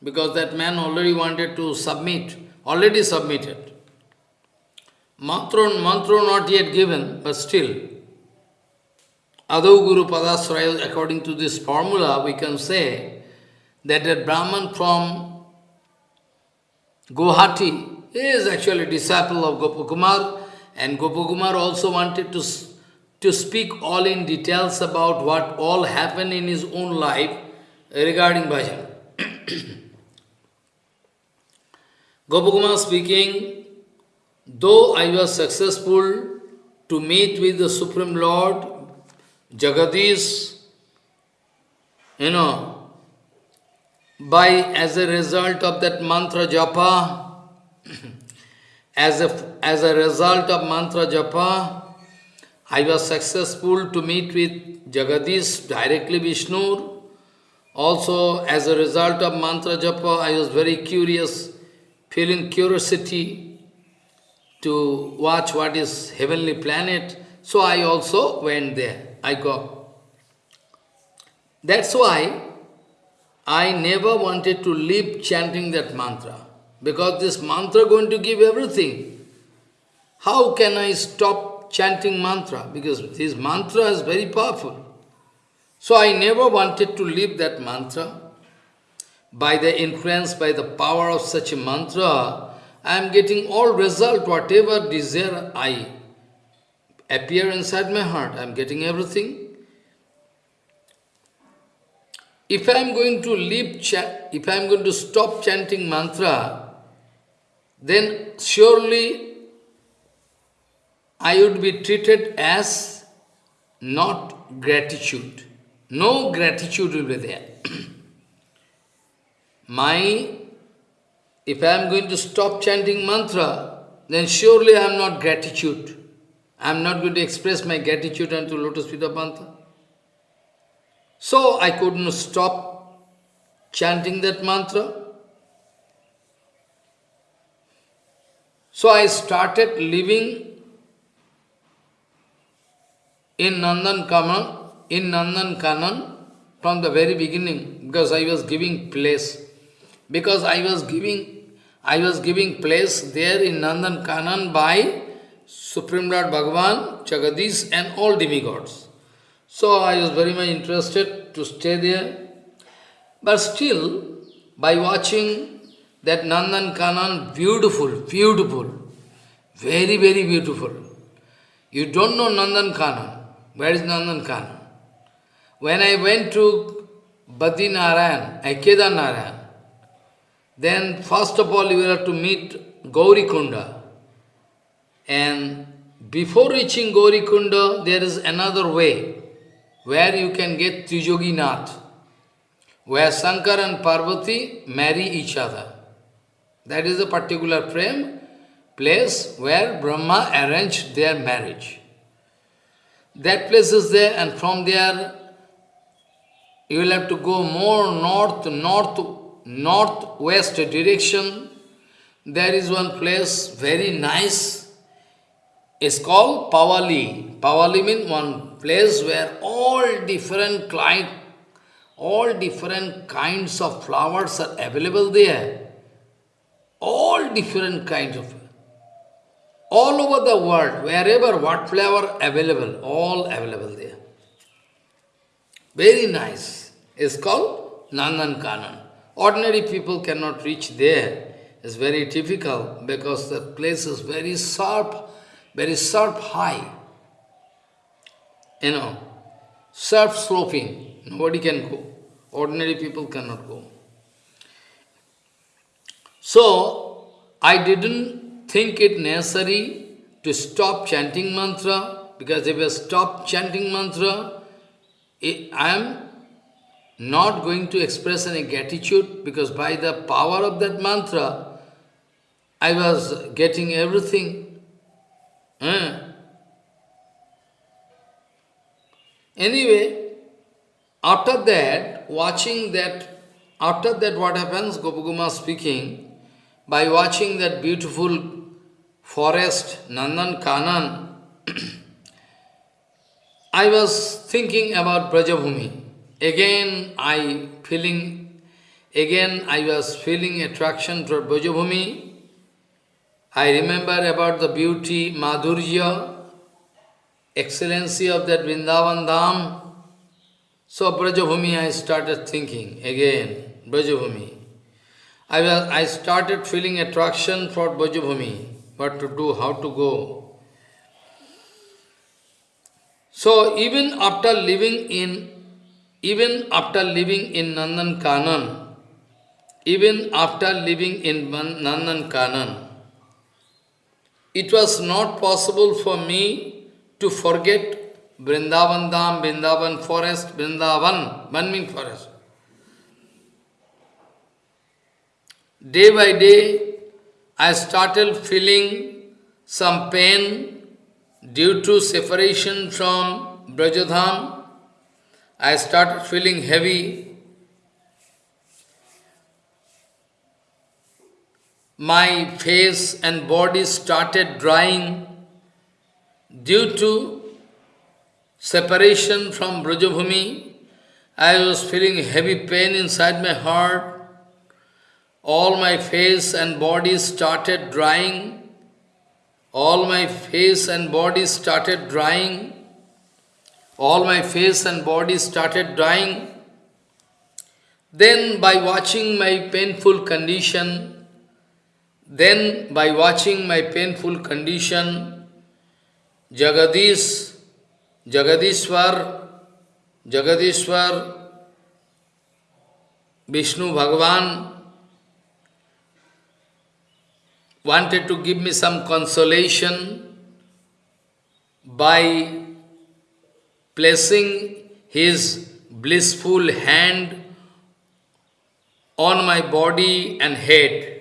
because that man already wanted to submit, already submitted. Mantra, mantra not yet given, but still. Adho Guru Padasraya, according to this formula, we can say that a Brahman from Guwahati is actually a disciple of Gopakumar, and Gopakumar also wanted to, to speak all in details about what all happened in his own life regarding bhajan. *coughs* Gopakumar speaking, though I was successful to meet with the Supreme Lord, Jagadish, you know, by as a result of that mantra japa, *clears throat* as a, as a result of mantra japa, I was successful to meet with Jagadish, directly Vishnu. Also, as a result of mantra japa, I was very curious, feeling curiosity to watch what is heavenly planet. So I also went there. I go. That's why I never wanted to leave chanting that mantra. Because this mantra going to give everything. How can I stop chanting mantra? Because this mantra is very powerful. So I never wanted to leave that mantra. By the influence, by the power of such a mantra, I am getting all result, whatever desire I appear inside my heart, I am getting everything. If I am going to leave, if I am going to stop chanting mantra, then surely I would be treated as not gratitude. No gratitude will be there. *clears throat* My, if I am going to stop chanting mantra, then surely I am not gratitude. I am not going to express my gratitude unto Lotus Feet Pantha. So I couldn't stop chanting that mantra. So I started living in Nandan Kanan, in Nandan Kanan from the very beginning because I was giving place. Because I was giving I was giving place there in Nandan Kanan by Supreme Lord Bhagavan, Jagadish and all demigods. So I was very much interested to stay there. But still, by watching that Nandan Kanan, beautiful, beautiful, very, very beautiful. You don't know Nandan Kanan. Where is Nandan Kanan? When I went to Badi Narayan, Aikeda eh, Narayan, then first of all you will have to meet Gauri Kunda. And before reaching Gaurikunda, there is another way where you can get Trijogi Nath, where Shankar and Parvati marry each other. That is a particular frame, place where Brahma arranged their marriage. that place is there and from there you will have to go more north, north, northwest direction. There is one place, very nice. It's called Pawali. Pawali means one place where all different kind, all different kinds of flowers are available there. All different kinds of all over the world, wherever what flower available, all available there. Very nice is called Nandan Kanan. Ordinary people cannot reach there. It's very difficult because the place is very sharp, very sharp high. You know, sharp sloping. Nobody can go. Ordinary people cannot go. So, I didn't think it necessary to stop chanting mantra because if I stop chanting mantra, I am not going to express any gratitude because by the power of that mantra, I was getting everything. Eh? Anyway, after that, watching that, after that what happens, Gopakumar speaking, by watching that beautiful forest, Nandan Kanan, *clears throat* I was thinking about Brajabhumi. Again, I feeling, again I was feeling attraction toward Brajabhumi. I remember about the beauty, Madhurya, excellency of that Vrindavan Dham. So Brajabhumi I started thinking again, Brajabhumi. I, was, I started feeling attraction for Brajabhumi, what to do, how to go. So even after living in even after living in Nandan Kanan, even after living in Nandan Kanan, it was not possible for me to forget Vrindavan Dham, Vrindavan forest, Vrindavan, Banming forest. Day by day, I started feeling some pain due to separation from Brajadham I started feeling heavy. My face and body started drying due to separation from Brajabhumi. I was feeling heavy pain inside my heart. All my face and body started drying. All my face and body started drying all my face and body started drying. Then by watching my painful condition, then by watching my painful condition, Jagadish, Jagadishwar, Jagadishwar, Vishnu Bhagavan wanted to give me some consolation by placing his blissful hand on my body and head.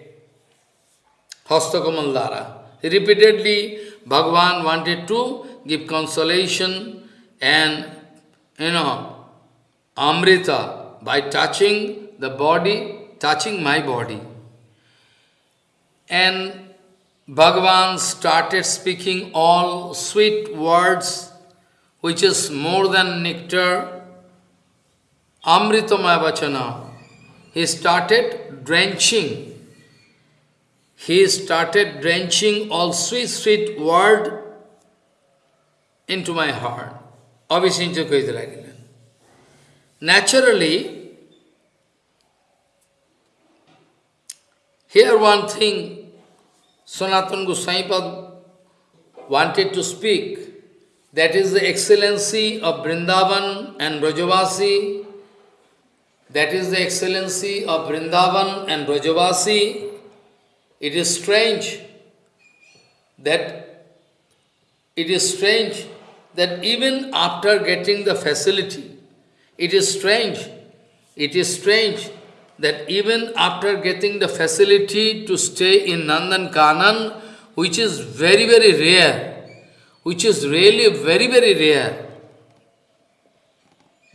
Hastakamanlara. Repeatedly, Bhagavan wanted to give consolation and, you know, Amrita by touching the body, touching my body. And Bhagavan started speaking all sweet words which is more than nectar, Amritamaya Vachana. He started drenching he started drenching all sweet, sweet word into my heart. Abhisincha. Naturally, here one thing Sanatana Goswami wanted to speak, that is the excellency of Vrindavan and Brajavasi, that is the excellency of Vrindavan and Brajavasi, it is strange that it is strange that even after getting the facility, it is strange, it is strange that even after getting the facility to stay in Nandan Kanan, which is very, very rare, which is really very, very rare.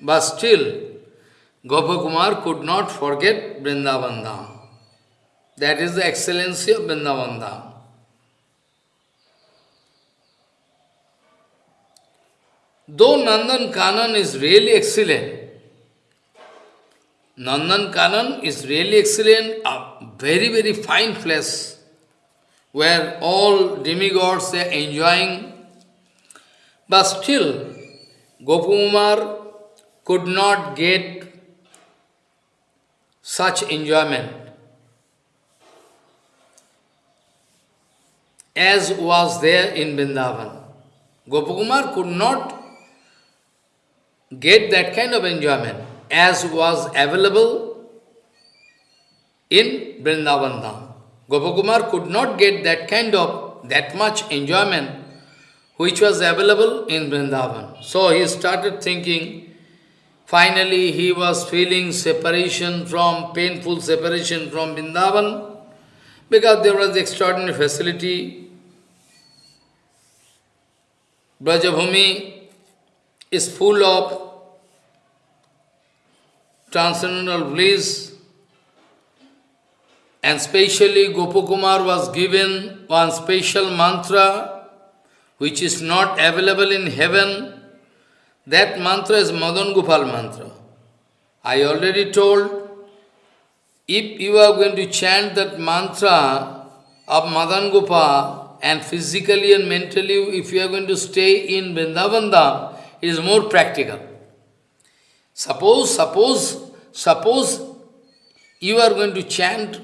But still, Gopakumar could not forget Vrindavan Dham. That is the excellency of Vrindavan Dham. Though Nandan Kanan is really excellent, Nandan Kanan is really excellent, a very, very fine place, where all demigods are enjoying. But still, Gopakumar could not get such enjoyment as was there in Vrindavan. Gopakumar could not get that kind of enjoyment as was available in Vrindavan Dham. Gopakumar could not get that kind of, that much enjoyment which was available in Vrindavan. So he started thinking, finally he was feeling separation from, painful separation from Vrindavan, because there was extraordinary facility. Brajabhumi is full of transcendental bliss, and specially Gopakumar was given one special mantra which is not available in heaven. That mantra is Madan Gopal mantra. I already told, if you are going to chant that mantra of Madan Gopal and physically and mentally, if you are going to stay in Vrindavan it is more practical. Suppose, suppose, suppose you are going to chant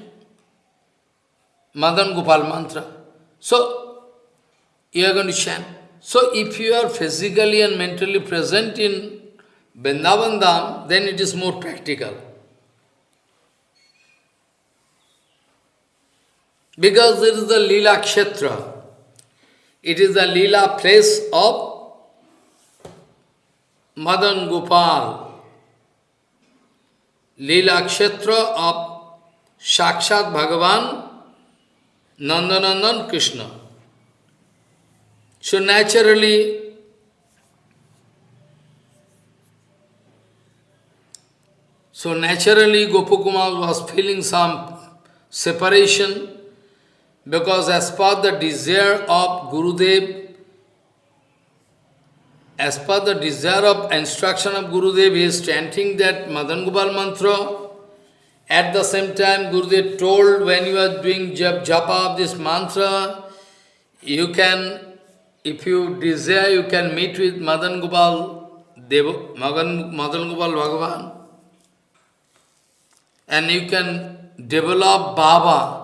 Madan Gopal mantra. So, you are going to chant. So, if you are physically and mentally present in Vrindavan then it is more practical. Because it is the Lila Kshetra. It is the Leela place of Madan Gopal, Leela Kshetra of Sakshat Bhagavan, Nandanandan Krishna. So naturally, so naturally Gopakumar was feeling some separation because as per the desire of Gurudev, as per the desire of instruction of Gurudev, he is chanting that Madan Gopal mantra. At the same time, Gurudev told when you are doing jap, japa of this mantra, you can, if you desire, you can meet with Madan Gopal, Dev, Madan, Madan Gopal Bhagavan. And you can develop Baba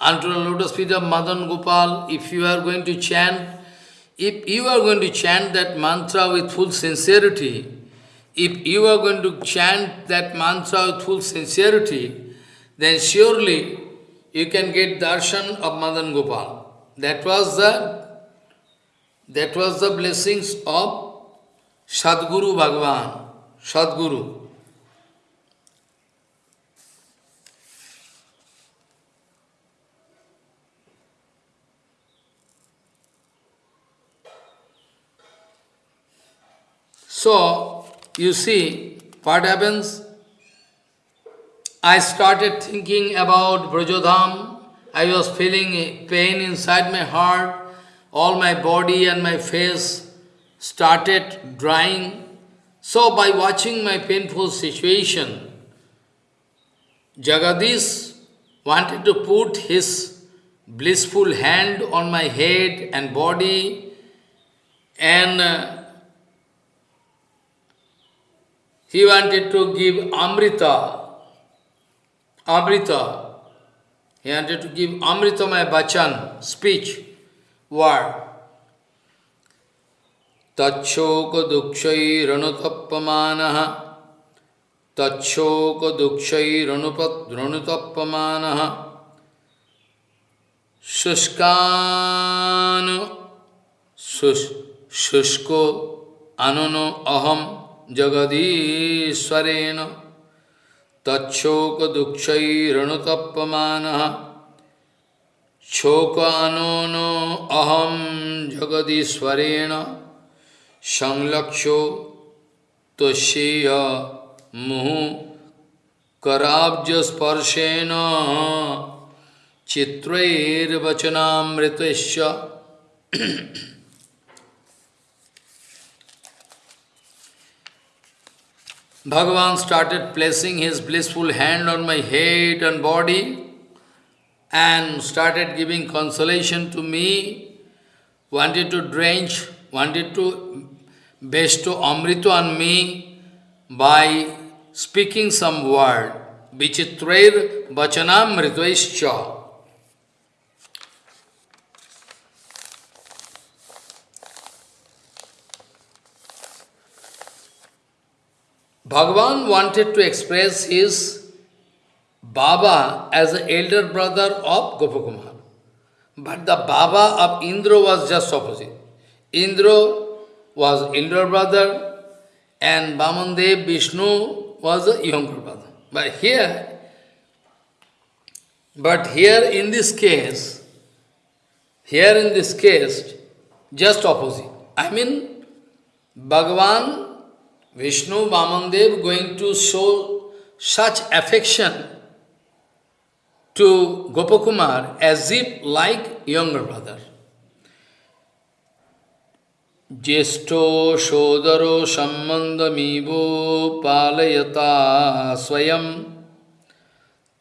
unto the lotus feet of Madan Gopal if you are going to chant if you are going to chant that mantra with full sincerity, if you are going to chant that mantra with full sincerity, then surely you can get darshan of Madan Gopal. That was the that was the blessings of Sadguru Bhagavan, Sadguru. So, you see, what happens? I started thinking about Brajadham. I was feeling pain inside my heart. All my body and my face started drying. So, by watching my painful situation, Jagadish wanted to put his blissful hand on my head and body and uh, He wanted to give Amrita. Amrita. He wanted to give Amrita my bachan, speech, word. Tachok dukshai ranutappamanaha Tachok dukshai ranutappamanaha Shushkan Shushko Anono Aham जगदीश्वरेण तक्षोक दुक्षरनुतपमान शोकानो अहम जगदीश्वरेण संलक्षो तस्येय मुहु कराब्जस्पर्शेन चित्रैर्वचनामृतश्च Bhagavan started placing his blissful hand on my head and body and started giving consolation to me, wanted to drench, wanted to bestow Amrita on me by speaking some word. Vichitrair Vachanam Bhagavan wanted to express his Baba as the elder brother of Gopakumar. But the Baba of Indra was just opposite. Indra was elder brother and Vamandev Vishnu was a younger brother. But here, but here in this case, here in this case, just opposite. I mean, Bhagavan Vishnu Vamandev going to show such affection to Gopakumar as if like younger brother. Jesto Shodaro Sambandamivo Palayata Swayam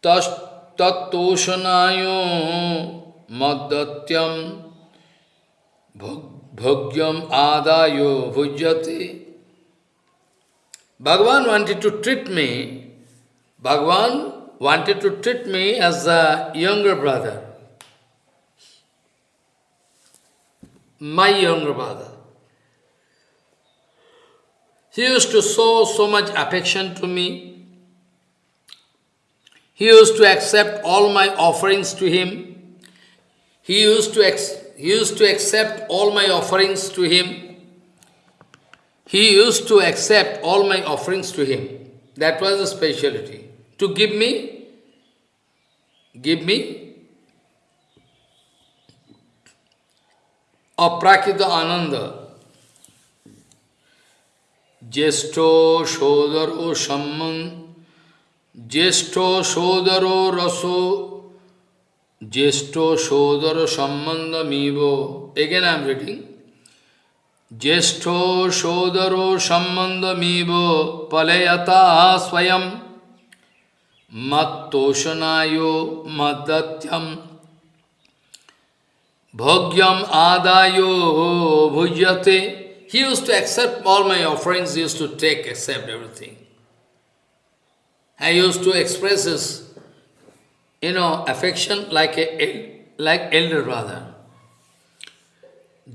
Tattoshanayo Maddatyam Bhogyam Adayo Bhujyate Bhagavan wanted to treat me, Bhagavan wanted to treat me as a younger brother. My younger brother. He used to show so much affection to me. He used to accept all my offerings to him. He used to, he used to accept all my offerings to him. He used to accept all my offerings to him. That was a speciality. To give me, give me a aprakita ananda. Jesto shodaro samman, jesto shodaro raso, jesto shodaro sammandamivo. Again I am reading. ज्येष्ठ सोदरो संबंधमीव पलयता स्वयं मत्तोषणायो मदत्यम भोग्यम आदायो भुज्यते He used to accept all my offerings, he used to take, accept everything. I used to express his, you know, affection like a like elder brother.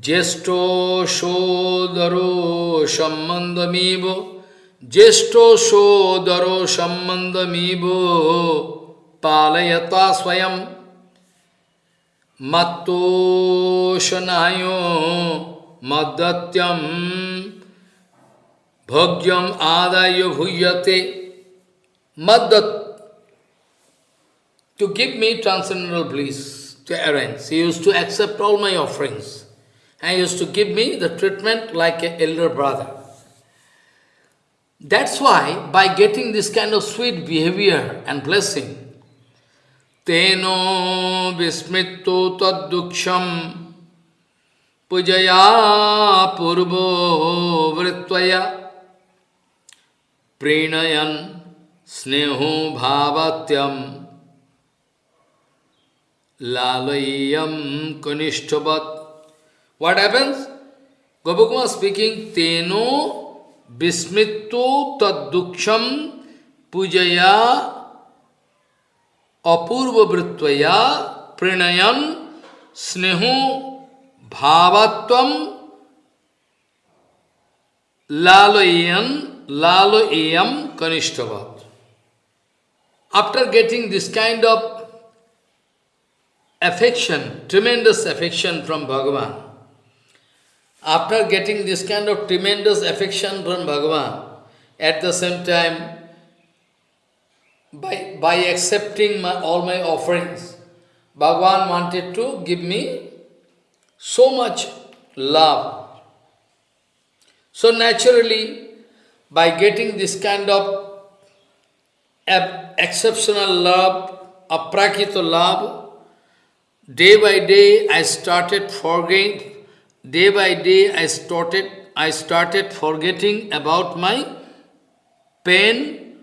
Jesto shodaro shamandamibo. Jesto shodaro shamandamibo. Palayata swayam. Matto shanayo madatyaam bhagyaam adayo huyate. Madat. To give me transcendental bliss to arrange. He used to accept all my offerings and used to give me the treatment like an elder brother. That's why, by getting this kind of sweet behavior and blessing, Teno vismitto tadduksham pujaya purvo vritvaya prinayan sneho bhavatyam lalayam kanishtavat What happens? Gopakumar speaking, Teno Bismitto Tadduksham Pujaya Apurva Vritvaya Prinayan Snehu Bhavatvam Laloyan Laloyam Kanishtavat. After getting this kind of affection, tremendous affection from Bhagavan, after getting this kind of tremendous affection from Bhagavan, at the same time, by, by accepting my, all my offerings, Bhagavan wanted to give me so much love. So naturally, by getting this kind of exceptional love, aprakita love, day by day I started forgetting, day by day I started, I started forgetting about my pain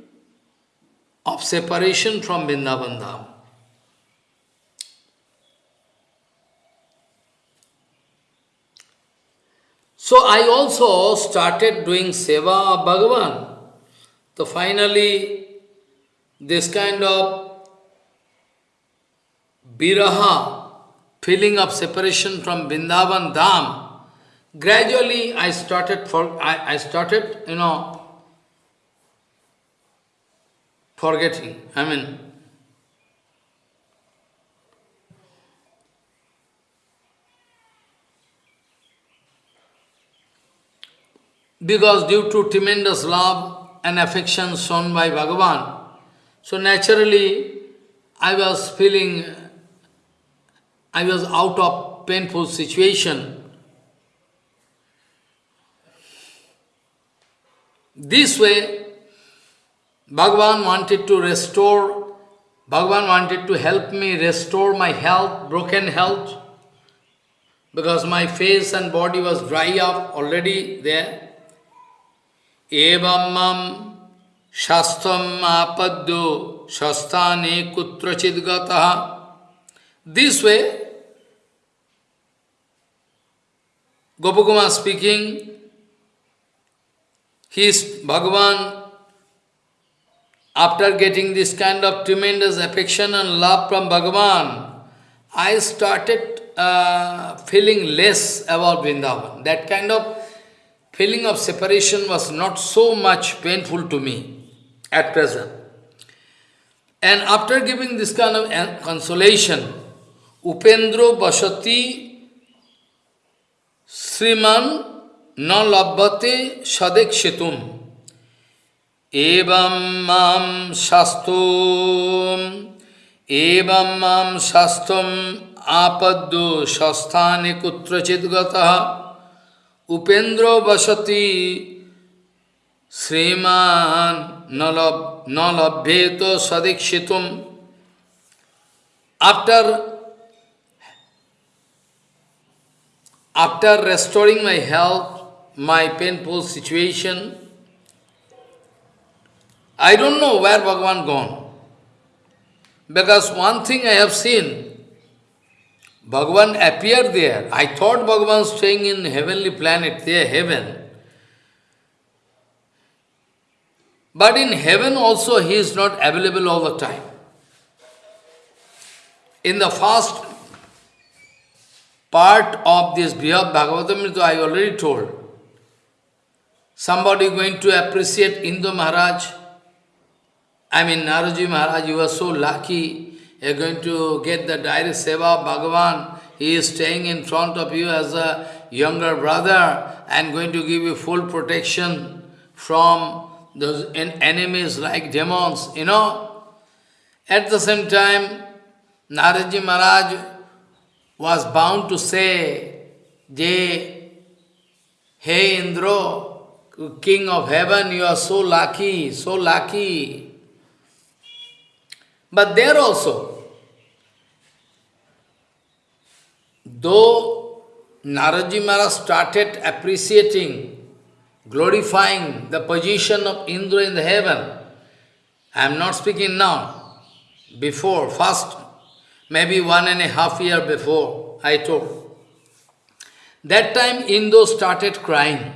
of separation from Vrindavan Dham. So I also started doing seva of Bhagavan. So finally, this kind of biraha, feeling of separation from Vrindavan Dham, gradually I started for I, I started, you know, forgetting. I mean, because due to tremendous love and affection shown by Bhagavan, so naturally I was feeling, I was out of painful situation. This way, Bhagavan wanted to restore, Bhagavan wanted to help me restore my health, broken health, because my face and body was dry up already there. evamam shastam apadyo shastane kutrachidgataha. This way, Gopakumar speaking, he is Bhagavan, after getting this kind of tremendous affection and love from Bhagavan, I started uh, feeling less about Vrindavan. That kind of feeling of separation was not so much painful to me at present. And after giving this kind of consolation, Upendro Basati শ্রীমান ন লভ্যতে সদেক সেতুম এবং মাম শাস্ত্র এবং মাম শাস্ত্রম আপদ্য সস্থানে কুত্রচিৎ গত। উপেন্দ্র বসতি শ্রীমান ন লভ্যেত সদেক্ষিতুম। After after restoring my health, my painful situation, I don't know where Bhagavan gone. Because one thing I have seen, Bhagavan appeared there. I thought Bhagavan staying in heavenly planet, there, heaven. But in heaven also he is not available all the time. In the first part of this Brihad Bhagavatamrita, I already told. Somebody going to appreciate Indra Maharaj. I mean, Naraji Maharaj, you are so lucky you are going to get the direct seva of Bhagavan. He is staying in front of you as a younger brother and going to give you full protection from those enemies like demons, you know. At the same time, Naraji Maharaj was bound to say, Je, Hey Indra, king of heaven, you are so lucky, so lucky. But there also, though Naraji Maharaj started appreciating, glorifying the position of Indra in the heaven, I am not speaking now, before, first, maybe one and a half year before, I told. That time Indra started crying.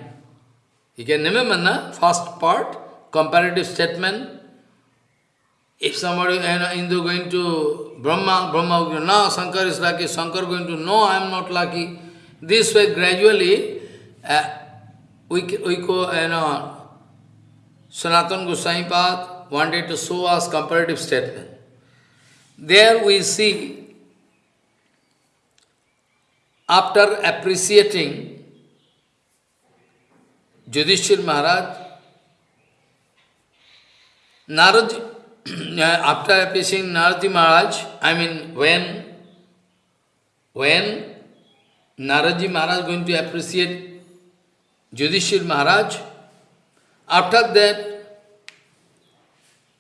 You can remember, na? first part, comparative statement, if somebody, you know, Hindu going to Brahma, Brahma will no, Shankar is lucky, Shankar going to, no, I am not lucky. This way, gradually, uh, we, we go, you know, Sanatan Goswami Path wanted to show us comparative statement. There we see, after appreciating Yudhishthir Maharaj, Narad, *clears throat* after appreciating Naradi Maharaj, I mean when when Naraji Maharaj is going to appreciate Yudhishthir Maharaj, after that,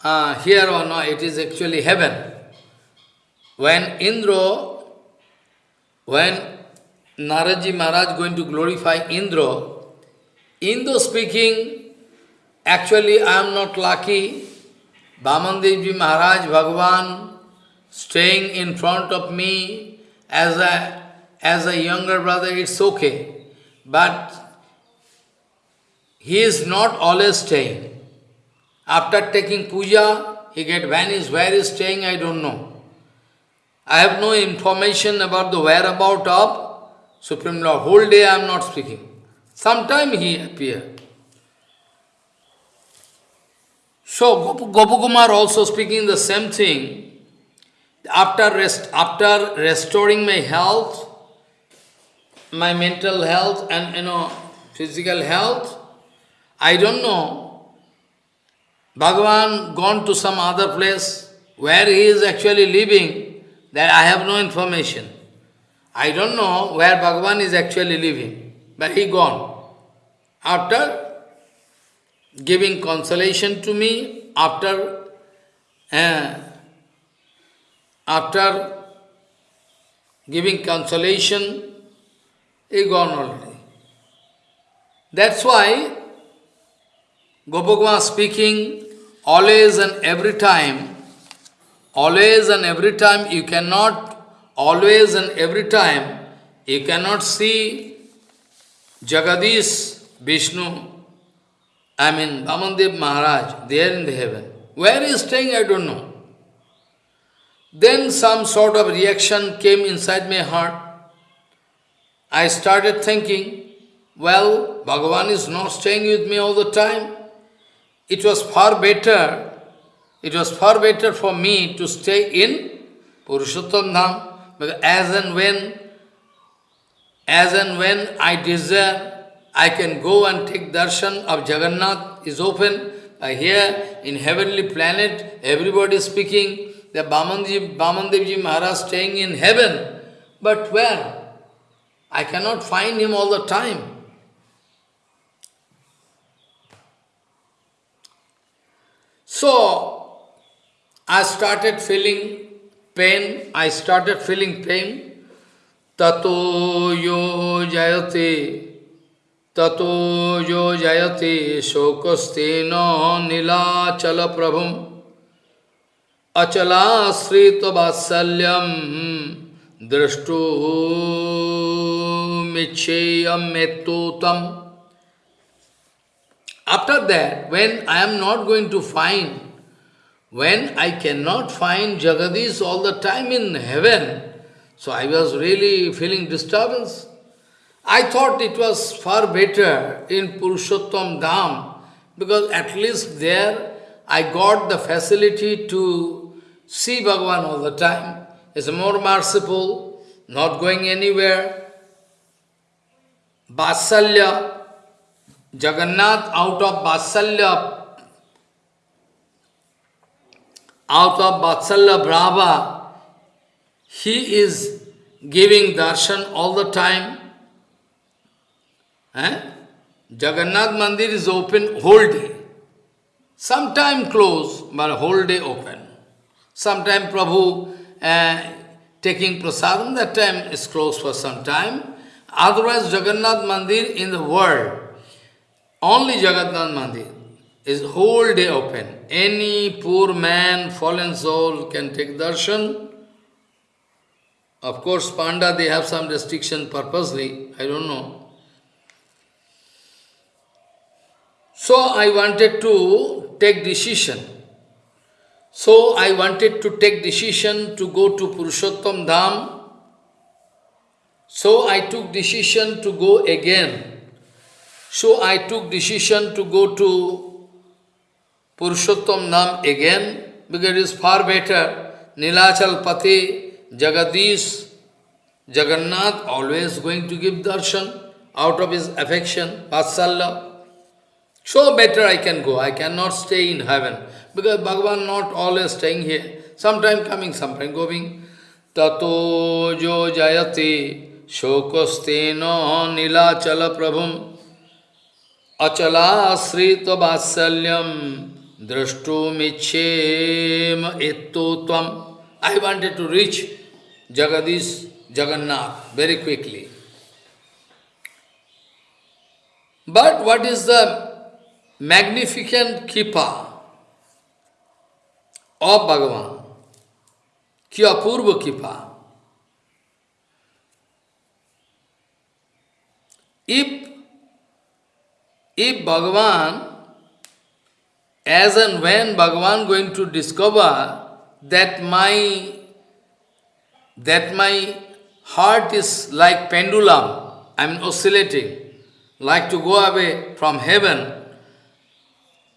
uh, here or not, it is actually heaven. When Indra, when Naraji Maharaj going to glorify Indra, Indra speaking, actually I am not lucky, Bamandevji Maharaj, Bhagavan, staying in front of me as a, as a younger brother, it's okay. But he is not always staying. After taking puja, he get vanished. Where he is staying, I don't know. I have no information about the whereabout of Supreme Lord. Whole day I am not speaking. Sometime he appear. So Gopakumar also speaking the same thing. After rest, after restoring my health, my mental health and you know physical health, I don't know. Bhagavan gone to some other place where he is actually living, that I have no information. I don't know where Bhagavan is actually living, but he gone. After giving consolation to me, after uh, after giving consolation, he gone already. That's why Gopakumar speaking, always and every time, always and every time you cannot, always and every time, you cannot see Jagadish, Vishnu, I mean Vamandev Maharaj, there in the heaven. Where he is staying, I don't know. Then some sort of reaction came inside my heart. I started thinking, well, Bhagavan is not staying with me all the time. It was far better, it was far better for me to stay in Purushottam Dham, because as and when, as and when I desire, I can go and take darshan of Jagannath is open. Uh, here in heavenly planet, everybody speaking, the Bamandevji, Bamandevji Maharaj staying in heaven. But where? I cannot find him all the time. So, I started feeling pain, I started feeling pain. Tato yo jayate, tato yo jayate, shokastena nila chala prabhum, achala srita vasalyam, drashtu micheyam metutam. After that, when I am not going to find, when I cannot find Jagadish all the time in heaven, so I was really feeling disturbance. I thought it was far better in Purushottam Dham, because at least there I got the facility to see Bhagavan all the time. It's more merciful, not going anywhere. Vasalya, Jagannath out of Vatsalya, out of Vatsalya Brahma, he is giving darshan all the time. Eh? Jagannath Mandir is open whole day. Sometime closed, but whole day open. Sometime Prabhu uh, taking prasadam, that time is closed for some time. Otherwise, Jagannath Mandir in the world, only Jagannath Mandir is whole day open. Any poor man, fallen soul can take darshan. Of course, Panda, they have some restriction purposely, I don't know. So I wanted to take decision. So I wanted to take decision to go to Purushottam Dham. So I took decision to go again. So I took decision to go to Purushottam Dham again because it is far better. Nilachal Pati, Jagadish, Jagannath always going to give darshan out of his affection, Vatsalya. So better I can go. I cannot stay in heaven because Bhagavan not always staying here. Sometime coming, sometime going. ततो जो जयते शोकस्तेन नीलाचल प्रभुम अचलाश्रित वात्सल्यम एत्तो तम I wanted to reach Jagadish Jagannath very quickly. But what is the magnificent Kipa of Bhagavan? Ki apurva Kipa. If, if Bhagavan, as and when Bhagavan going to discover that my that my heart is like pendulum, I mean oscillating, like to go away from heaven,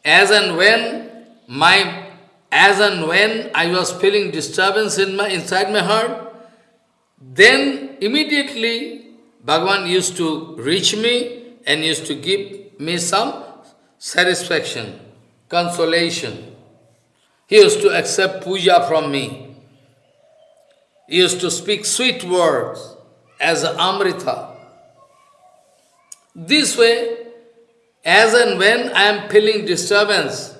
as and when my as and when I was feeling disturbance in my inside my heart, then immediately Bhagavan used to reach me and used to give me some satisfaction, consolation. He used to accept puja from me. He used to speak sweet words as Amrita. This way, as and when I am feeling disturbance,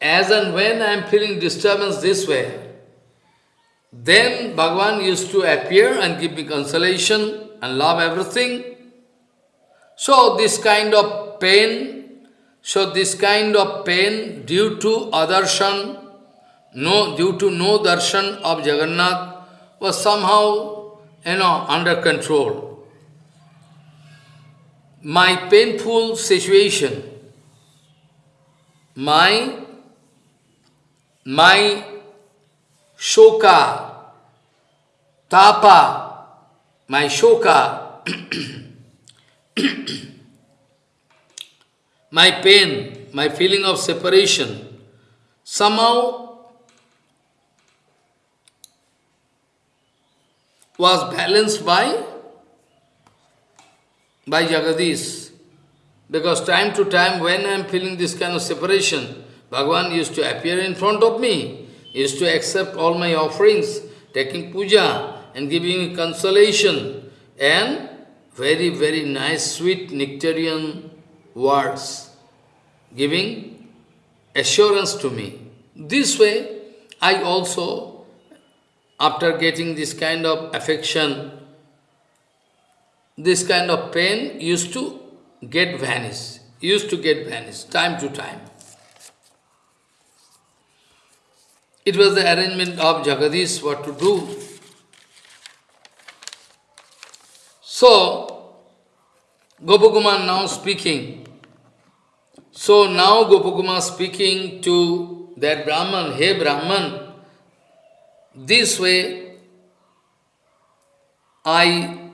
as and when I am feeling disturbance this way, then Bhagavan used to appear and give me consolation and love everything. So this kind of pain, so this kind of pain due to adarshan, no, due to no darshan of Jagannath was somehow, you know, under control. My painful situation, my, my shoka, tapa, my shoka, *clears throat* my pain, my feeling of separation, somehow was balanced by, by Jagadish. Because time to time, when I am feeling this kind of separation, Bhagavan used to appear in front of me, used to accept all my offerings, taking puja and giving me consolation, and very, very nice, sweet nectarian words, giving assurance to me. This way, I also after getting this kind of affection, this kind of pain used to get vanished, used to get vanished, time to time. It was the arrangement of Jagadish what to do. So, Gopakumar now speaking. So now Gopakumar speaking to that Brahman, Hey Brahman, this way, I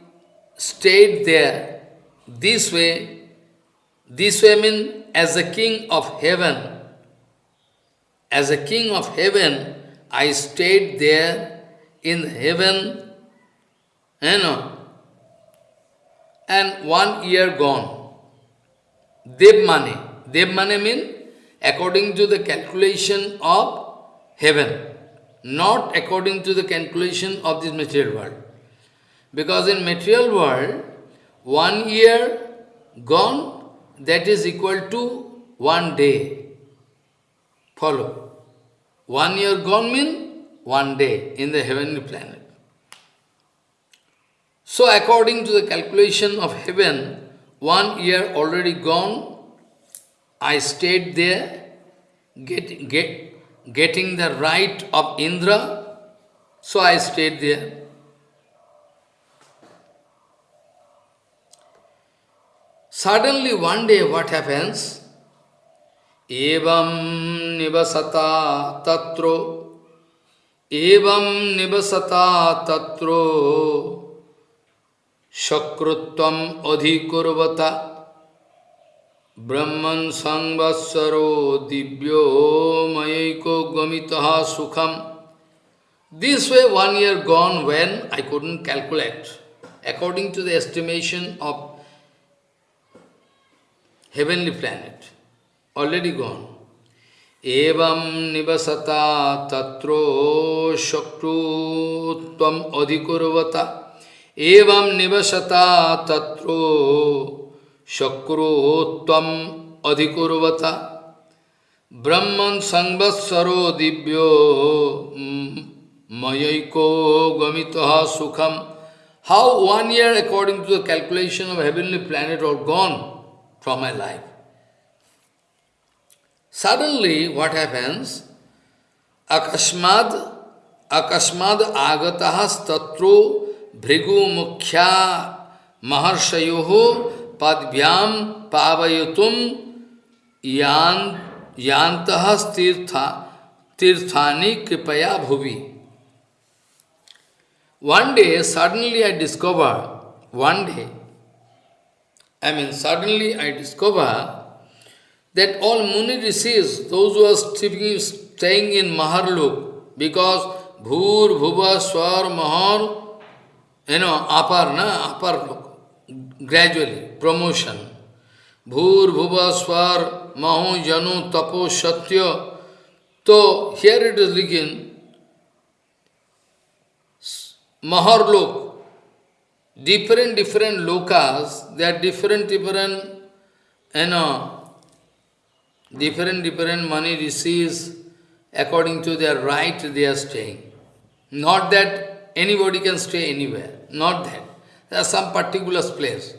stayed there. This way, this way I mean as a king of heaven. As a king of heaven, I stayed there in heaven, you know, and one year gone. Dev money. Dev money mean according to the calculation of heaven not according to the calculation of this material world. Because in material world, one year gone, that is equal to one day. Follow. One year gone means one day in the heavenly planet. So according to the calculation of heaven, one year already gone, I stayed there, get, get, getting the right of Indra, so I stayed there. Suddenly one day what happens? Evam nivasata tatro Evam nivasata tatro Shakrutvam adhikurvata Brahman Sangvatsaro Divyo Mayiko Gamitaha Sukham. This way one year gone when I couldn't calculate. According to the estimation of heavenly planet, already gone. एवं निवसता तत्रो शक्रुत्वम अधिकुर्वता एवं निवसता तत्रो शक्रुत्वम अधिकुर्वता ब्रह्मन् संवत्सरो दिव्यो मयैको गमितः सुखम How one year according to the calculation of heavenly planet are gone from my life. Suddenly what happens? Akashmad Akashmad agatahas tatro bhrigu mukhya maharshayoho पदभ्याम पावयुतुम यान यांत तीर्था तीर्थानी कृपया भूवि। One day suddenly I discover one day I mean suddenly I discover that all muni receive those staying in Maharlok because Bhur Bhuva Swar Mahar you know अपर न अपर लोक gradually, promotion. Bhur, Bhuva, Swar, Mahu, Janu, Tapo, Satya. So, here it is written, Maharlok, different, different lokas, they are different, different, you know, different, different muni rishis according to their right they are staying. Not that anybody can stay anywhere, not that. There are some particular place.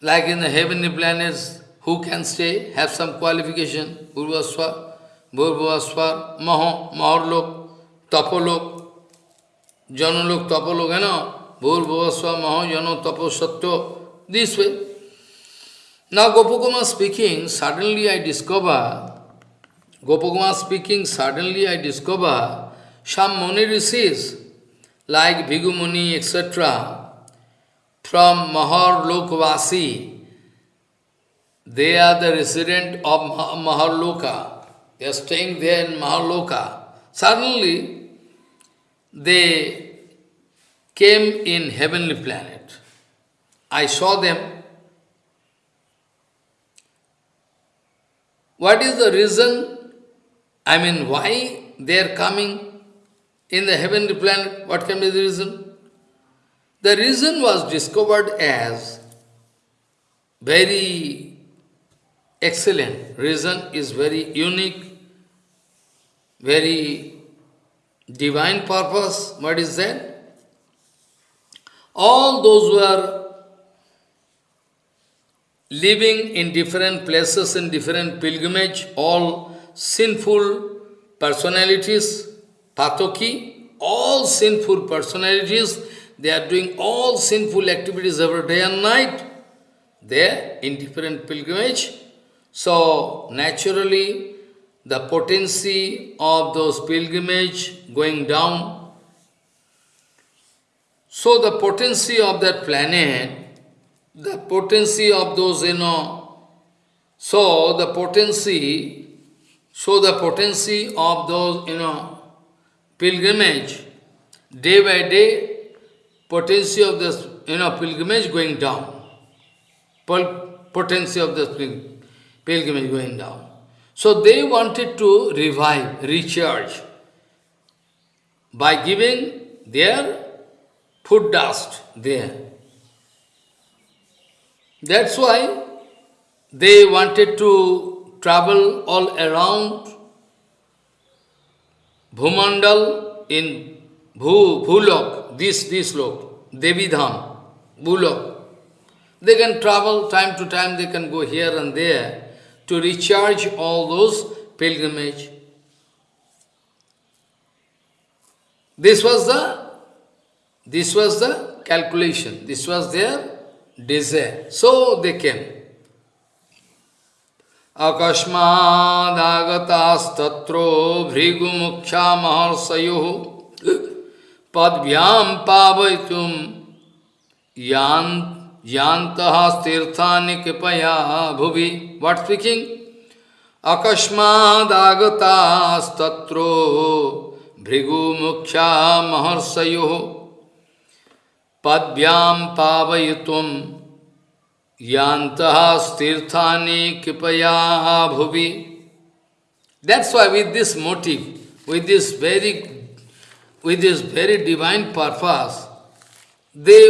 Like in the heavenly planets, who can stay, have some qualification, Urvaswa, Bhurvaswa, Maho, Maharlok, Tapolok, Janulok, Tapolok, you know, Bhur, Bhavasva, Maho, Jano, Tapo, Satyo, this way. Now Gopakumar speaking, suddenly I discover, Gopakumar speaking, suddenly I discover some Muni rishis, like Bhrigu Muni, etc., from Mahar Lokvasi, they are the resident of Maharloka. They are staying there in Maharloka. Suddenly, they came in heavenly planet. I saw them. What is the reason? I mean, why they are coming in the heavenly planet? What can be the reason? The reason was discovered as very excellent. Reason is very unique, very divine purpose, what is that? All those who are living in different places in different pilgrimage, all sinful personalities, patoki, all sinful personalities, they are doing all sinful activities every day and night. They are in different pilgrimage. So, naturally, the potency of those pilgrimage going down. So the potency of that planet, the potency of those, you know, so the potency, so the potency of those, you know, pilgrimage, day by day, potency of this, you know, pilgrimage going down. Potency of this pilgrimage going down. So they wanted to revive, recharge by giving their food dust there. That's why they wanted to travel all around Bhumandal in Bhu, Bhulok, this, this lok, Devidham, Bhulok. They can travel time to time, they can go here and there to recharge all those pilgrimage. This was the this was the calculation, this was their desire. So they came. अकस्मादागतास्तत्रो भृगुमुख्या महर्षयो पदभ्याम पावयितुम यान यांत तीर्था कृपया भुवि। What speaking अकस्मादागतास्तत्रो भृगुमुख्या महर्षयो पदभ्याम पावयितुम Yantaha stirthani kipaya bhuvi. That's why with this motive, with this very, with this very divine purpose, they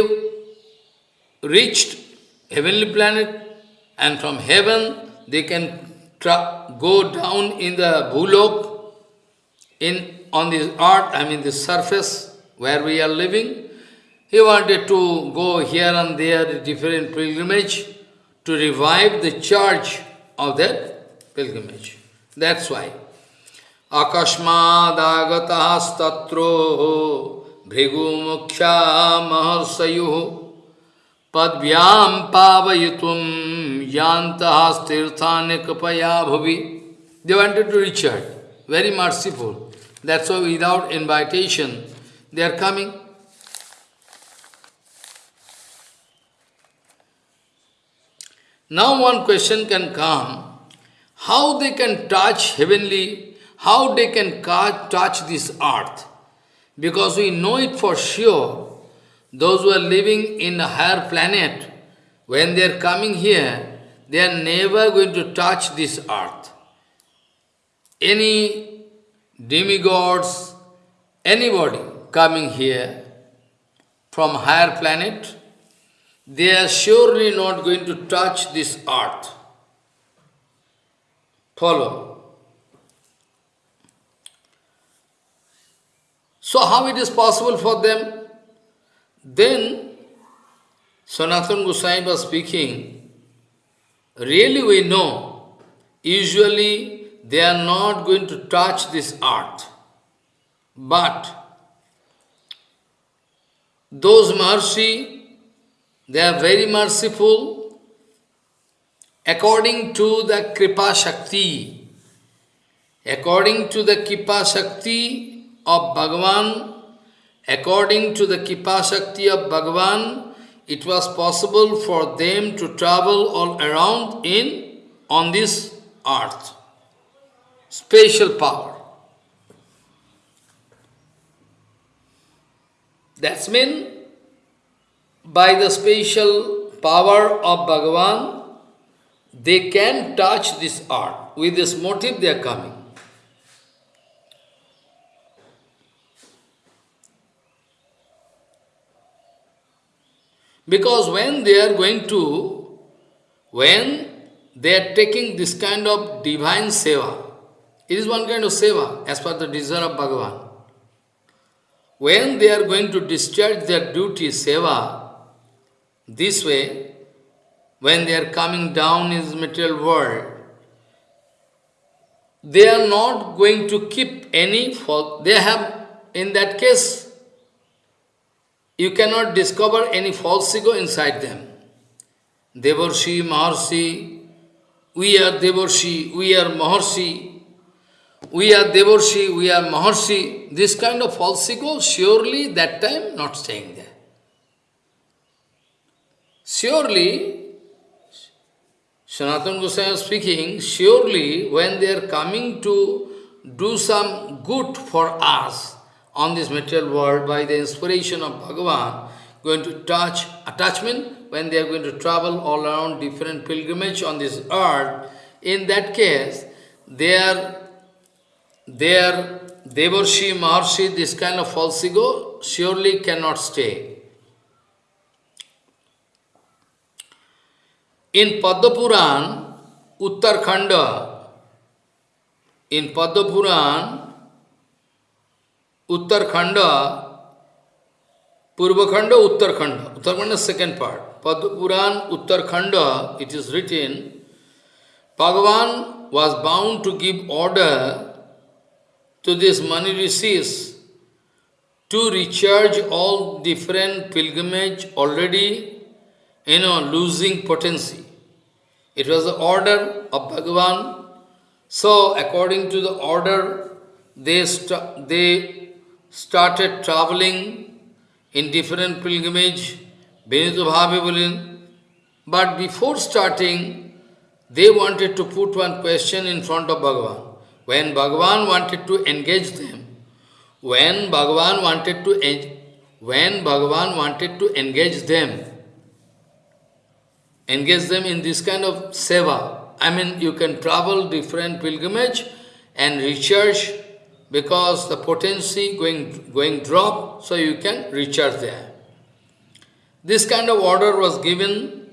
reached heavenly planet and from heaven they can go down in the bhulok, in, on this earth, I mean the surface where we are living, he wanted to go here and there, different pilgrimage, to revive the charge of that pilgrimage. That's why. Akashmadagataha statro bhrigu mukhya maharsayu padvyam pavayitum yantaha stirthane kapaya bhavi. They wanted to reach her. Very merciful. That's why without invitation, they are coming. Now one question can come, how they can touch heavenly, how they can touch this earth? Because we know it for sure, those who are living in a higher planet, when they are coming here, they are never going to touch this earth. Any demigods, anybody coming here from higher planet, they are surely not going to touch this earth. Follow. So how it is possible for them? Then Sanatana Goswami was speaking, really we know, usually they are not going to touch this earth. But those mercy they are very merciful according to the Kripa Shakti. According to the Kripa Shakti of Bhagavan, according to the Kripa Shakti of Bhagavan, it was possible for them to travel all around in on this earth. Special power. That's mean by the special power of Bhagavan, they can touch this earth. With this motive they are coming. Because when they are going to, when they are taking this kind of divine seva, it is one kind of seva as per the desire of Bhagavan. When they are going to discharge their duty, seva, this way, when they are coming down in this material world, they are not going to keep any fault. They have, in that case, you cannot discover any false ego inside them. Devarshi, Maharshi, we are Devarshi, we are Maharshi, we are Devarshi, we are Maharshi. This kind of false ego, surely that time not staying there. Surely, Sanatana Goswami speaking, surely when they are coming to do some good for us on this material world by the inspiration of Bhagavan, going to touch attachment, when they are going to travel all around different pilgrimage on this earth, in that case, their, their Devarshi, Maharshi, this kind of false ego surely cannot stay. In Padma Uttarakhanda, in Padma Uttarakhanda, Purvakhanda, Uttarakhanda, Uttarakhanda second part, Padma Puran, Uttarakhanda, it is written, Bhagavan was bound to give order to these Muni Rishis to recharge all different pilgrimage already you know, losing potency. It was the order of Bhagavan. So, according to the order, they, st they started traveling in different pilgrimage, Benito But before starting, they wanted to put one question in front of Bhagavan. When Bhagavan wanted to engage them, when Bhagavan wanted to when Bhagavan wanted to engage them, engage them in this kind of seva. I mean, you can travel different pilgrimage and recharge because the potency going, going drop, so you can recharge there. This kind of order was given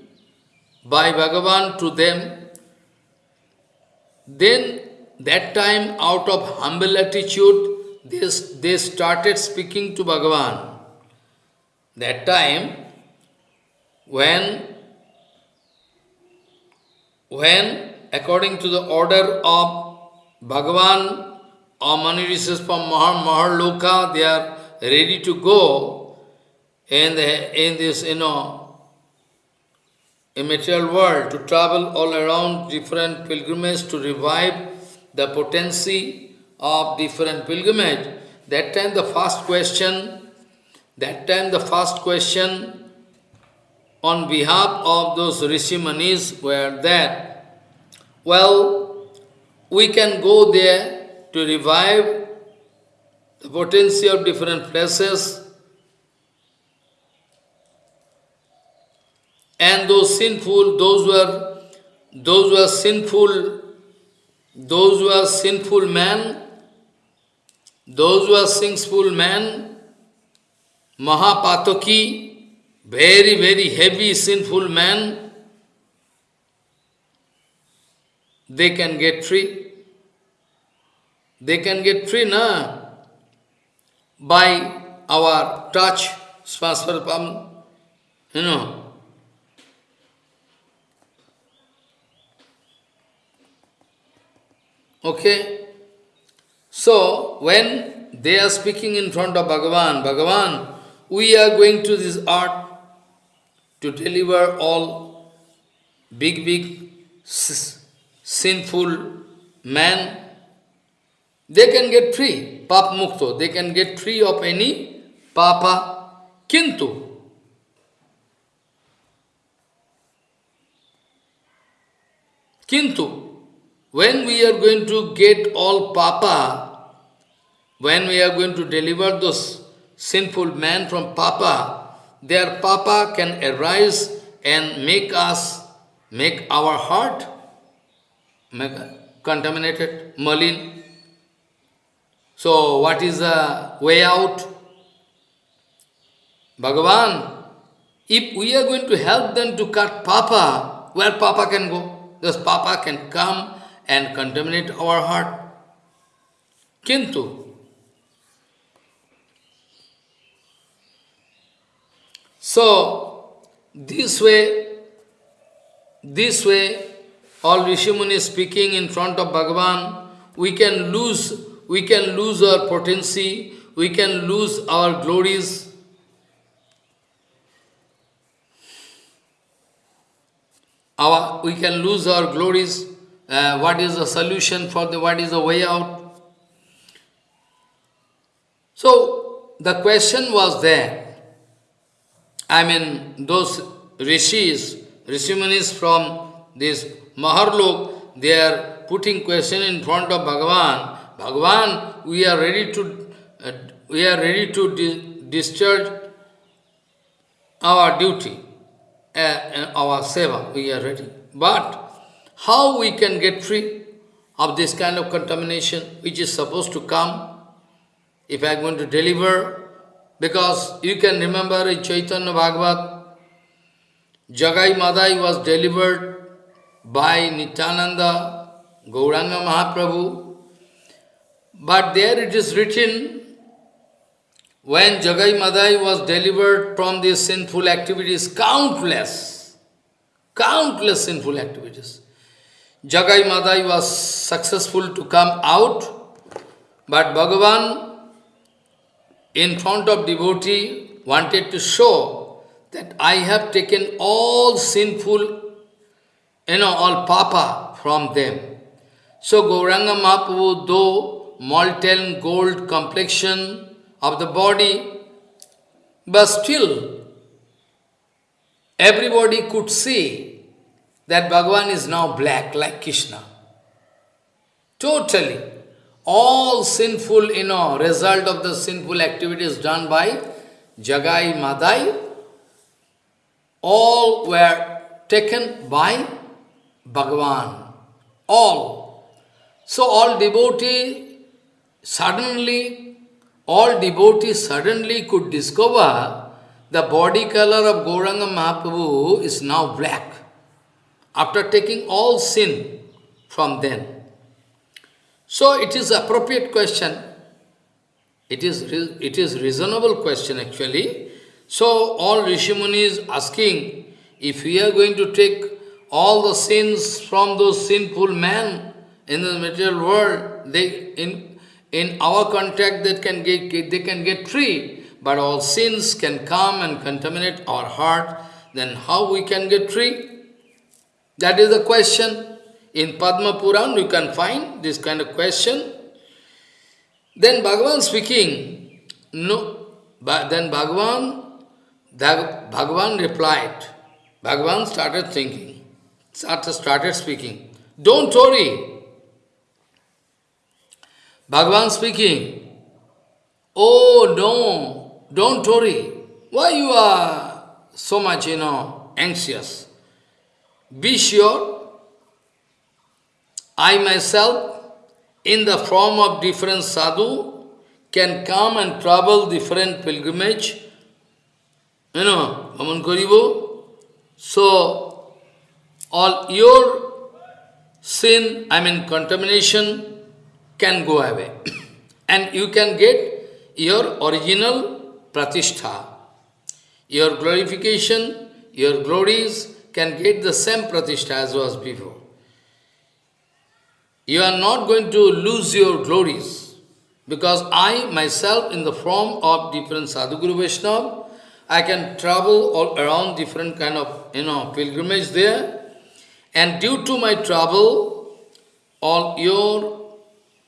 by Bhagavan to them. Then, that time, out of humble attitude, they, they started speaking to Bhagavan. That time, when, when according to the order of Bhagavan or Muni Rishis from Mahar, Maharloka, they are ready to go in, the, in this, you know, immaterial world, to travel all around different pilgrimages to revive the potency of different pilgrimage. That time the first question, that time the first question on behalf of those Rishi Munis were there, well, we can go there to revive the potency of different places. And those sinful, those were those were sinful, those were sinful men, those were sinful men, Mahapataki, very, very heavy, sinful man, they can get free. They can get free, na? By our touch, spasparpam, you know. Okay? So, when they are speaking in front of Bhagavan, Bhagavan, we are going to this art to deliver all big, big sinful men, they can get free, pap mukto, they can get free of any papa. Kintu, Kintu, when we are going to get all papa, when we are going to deliver those sinful men from papa, their papa can arise and make us, make our heart make contaminated, malin. So what is the way out? Bhagavan, if we are going to help them to cut papa, where papa can go? This papa can come and contaminate our heart. Kintu, So, this way, this way, all Rishimuni speaking in front of Bhagavan, we can lose, we can lose our potency, we can lose our glories. Our, we can lose our glories. Uh, what is the solution for the, what is the way out? So, the question was there. I mean, those rishis, Rishimunis from this Maharlok, they are putting question in front of Bhagavan. Bhagavan, we are ready to, uh, we are ready to di discharge our duty, uh, uh, our seva, we are ready. But how we can get free of this kind of contamination which is supposed to come if I am going to deliver because you can remember in Chaitanya Bhagavat, Jagai Madai was delivered by Nityananda, Gauranga Mahaprabhu. But there it is written, when Jagai Madai was delivered from these sinful activities, countless, countless sinful activities. Jagai Madai was successful to come out, but Bhagavan in front of devotee wanted to show that I have taken all sinful, you know, all papa from them. So Gauranga Mahaprabhu, though molten gold complexion of the body, but still everybody could see that Bhagavan is now black like Krishna. Totally all sinful, you know, result of the sinful activities done by Jagai Madai, all were taken by Bhagavan. All. So all devotee suddenly, all devotees suddenly could discover the body color of Gauranga Mahaprabhu is now black. After taking all sin from then. So it is appropriate question. It is, it is reasonable question actually. So all Rishimunis asking, if we are going to take all the sins from those sinful men in the material world, they in in our contact that can get, they can get free. But all sins can come and contaminate our heart. Then how we can get free? That is the question. In Padma Puran, you can find this kind of question. Then Bhagavan speaking, no, but then Bhagavan, Bhagavan replied, Bhagavan started thinking, started, started speaking, don't worry. Bhagavan speaking, oh no, don't worry. Why you are so much, you know, anxious? Be sure I myself, in the form of different sadhu, can come and travel different pilgrimage. You know, Aman Karibu. So, all your sin, I mean contamination, can go away. *coughs* and you can get your original pratishtha. Your glorification, your glories can get the same pratishtha as was before you are not going to lose your glories. Because I myself, in the form of different Sadhguru Vaishnava, I can travel all around different kind of, you know, pilgrimage there. And due to my travel, all your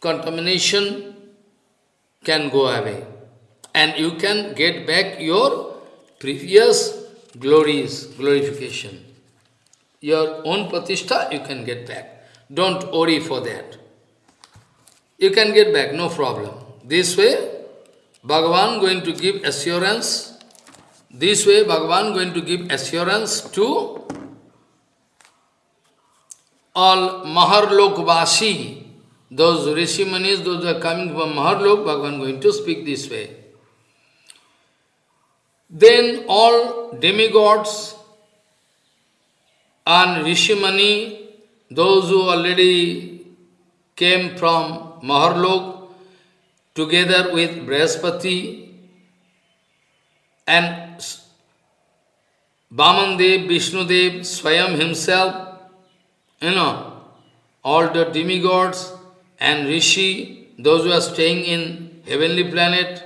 contamination can go away. And you can get back your previous glories, glorification. Your own pratishtha you can get back. Don't worry for that. You can get back, no problem. This way, Bhagavan going to give assurance. This way, Bhagavan going to give assurance to all Maharlokvasi, those Rishimuni's, those who are coming from Maharlok, Bhagavan going to speak this way. Then all demigods and Rishimuni those who already came from Maharlok together with Brihaspati and Vamandev, Vishnudev, Swayam himself, you know, all the demigods and Rishi, those who are staying in heavenly planet,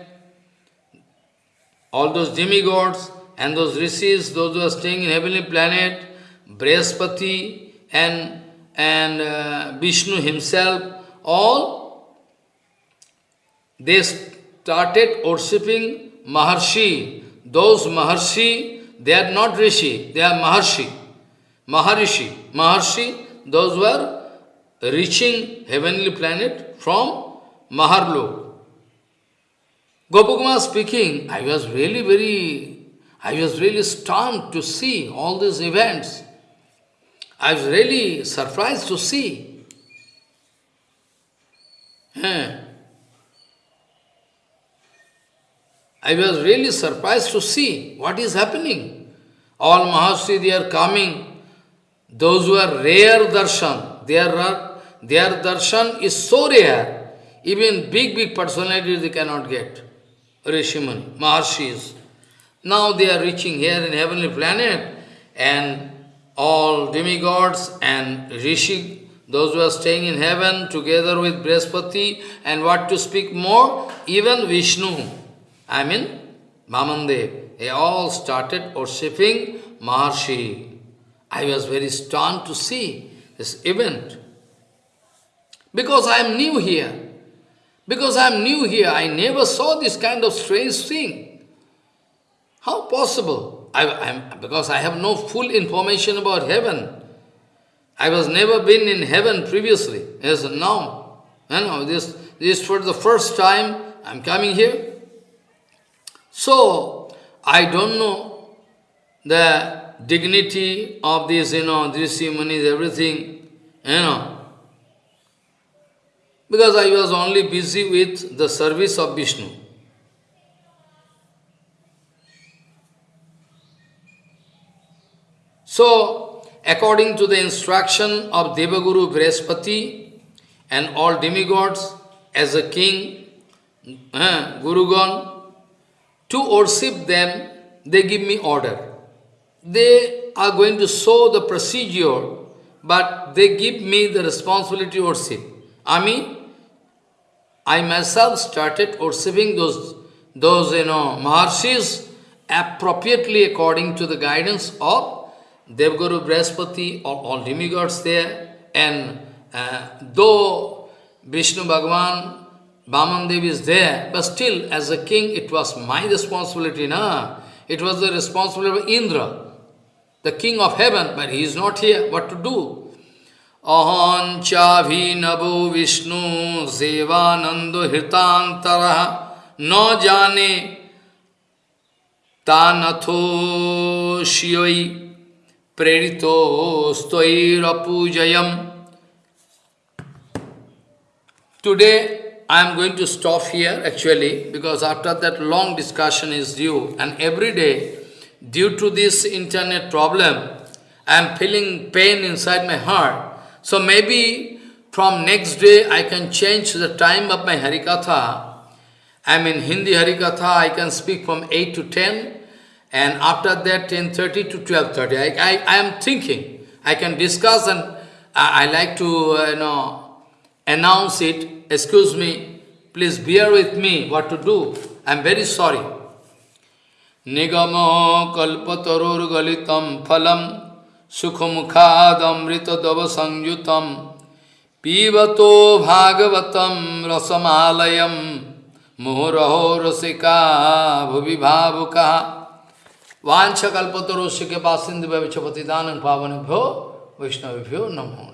all those demigods and those rishis, those who are staying in heavenly planet, Brihaspati and and uh, Vishnu himself, all, they started worshipping Maharshi. Those Maharshi, they are not Rishi, they are Maharshi. Maharishi. Maharshi, those were reaching heavenly planet from Maharlok. Gopakumar speaking, I was really very, I was really stunned to see all these events. I was really surprised to see. I was really surprised to see what is happening. All Maharshi, they are coming. Those who are rare darshan, their, their darshan is so rare, even big, big personalities they cannot get. Rishimuni, Maharshis. Now they are reaching here in heavenly planet and all demigods and rishi, those who are staying in heaven together with Brihaspati, and what to speak more, even Vishnu, I mean Vamandev, they all started worshipping Maharshi. I was very stunned to see this event. Because I am new here. Because I am new here, I never saw this kind of strange thing. How possible? I, I'm, because I have no full information about heaven. I was never been in heaven previously. Yes, now, you know, this, this for the first time I'm coming here. So, I don't know the dignity of this, you know, Rishi Munis, everything, you know. Because I was only busy with the service of Vishnu. So, according to the instruction of Devaguru Brihaspati and all demigods, as a king, uh, Gurugan, to worship them, they give me order. They are going to show the procedure, but they give me the responsibility to worship. I mean, I myself started worshipping those, those you know, Maharshis appropriately according to the guidance of Devguru Brihaspati or all demigods there. And uh, though Vishnu Bhagavan, Vaman Dev is there, but still as a king it was my responsibility, na? It was the responsibility of Indra, the king of heaven, but he is not here, what to do? अहं चाभिनवो विष्णु सेवानंद हृतांतर न जाने तानथो शिवई Preritostoirapujayam. Today I am going to stop here actually because after that long discussion is due and every day due to this internet problem I am feeling pain inside my heart. So maybe from next day I can change the time of my Harikatha. I mean Hindi Harikatha I can speak from 8 to 10 and after that 10.30 to 12.30. I, I, I am thinking, I can discuss and I, I like to uh, you know announce it. Excuse me, please bear with me what to do. I am very sorry. Nigamo kalpatarur galitam phalam सुखमुखादमृतदव संयुतम पीबतो Bhagavatam रसमालयम मुहुरहो रसिका भुवि भावुका Vancha kalpatarosyake pasindivyavicapatidanam pavanabhyo Vaishnavabhyo namo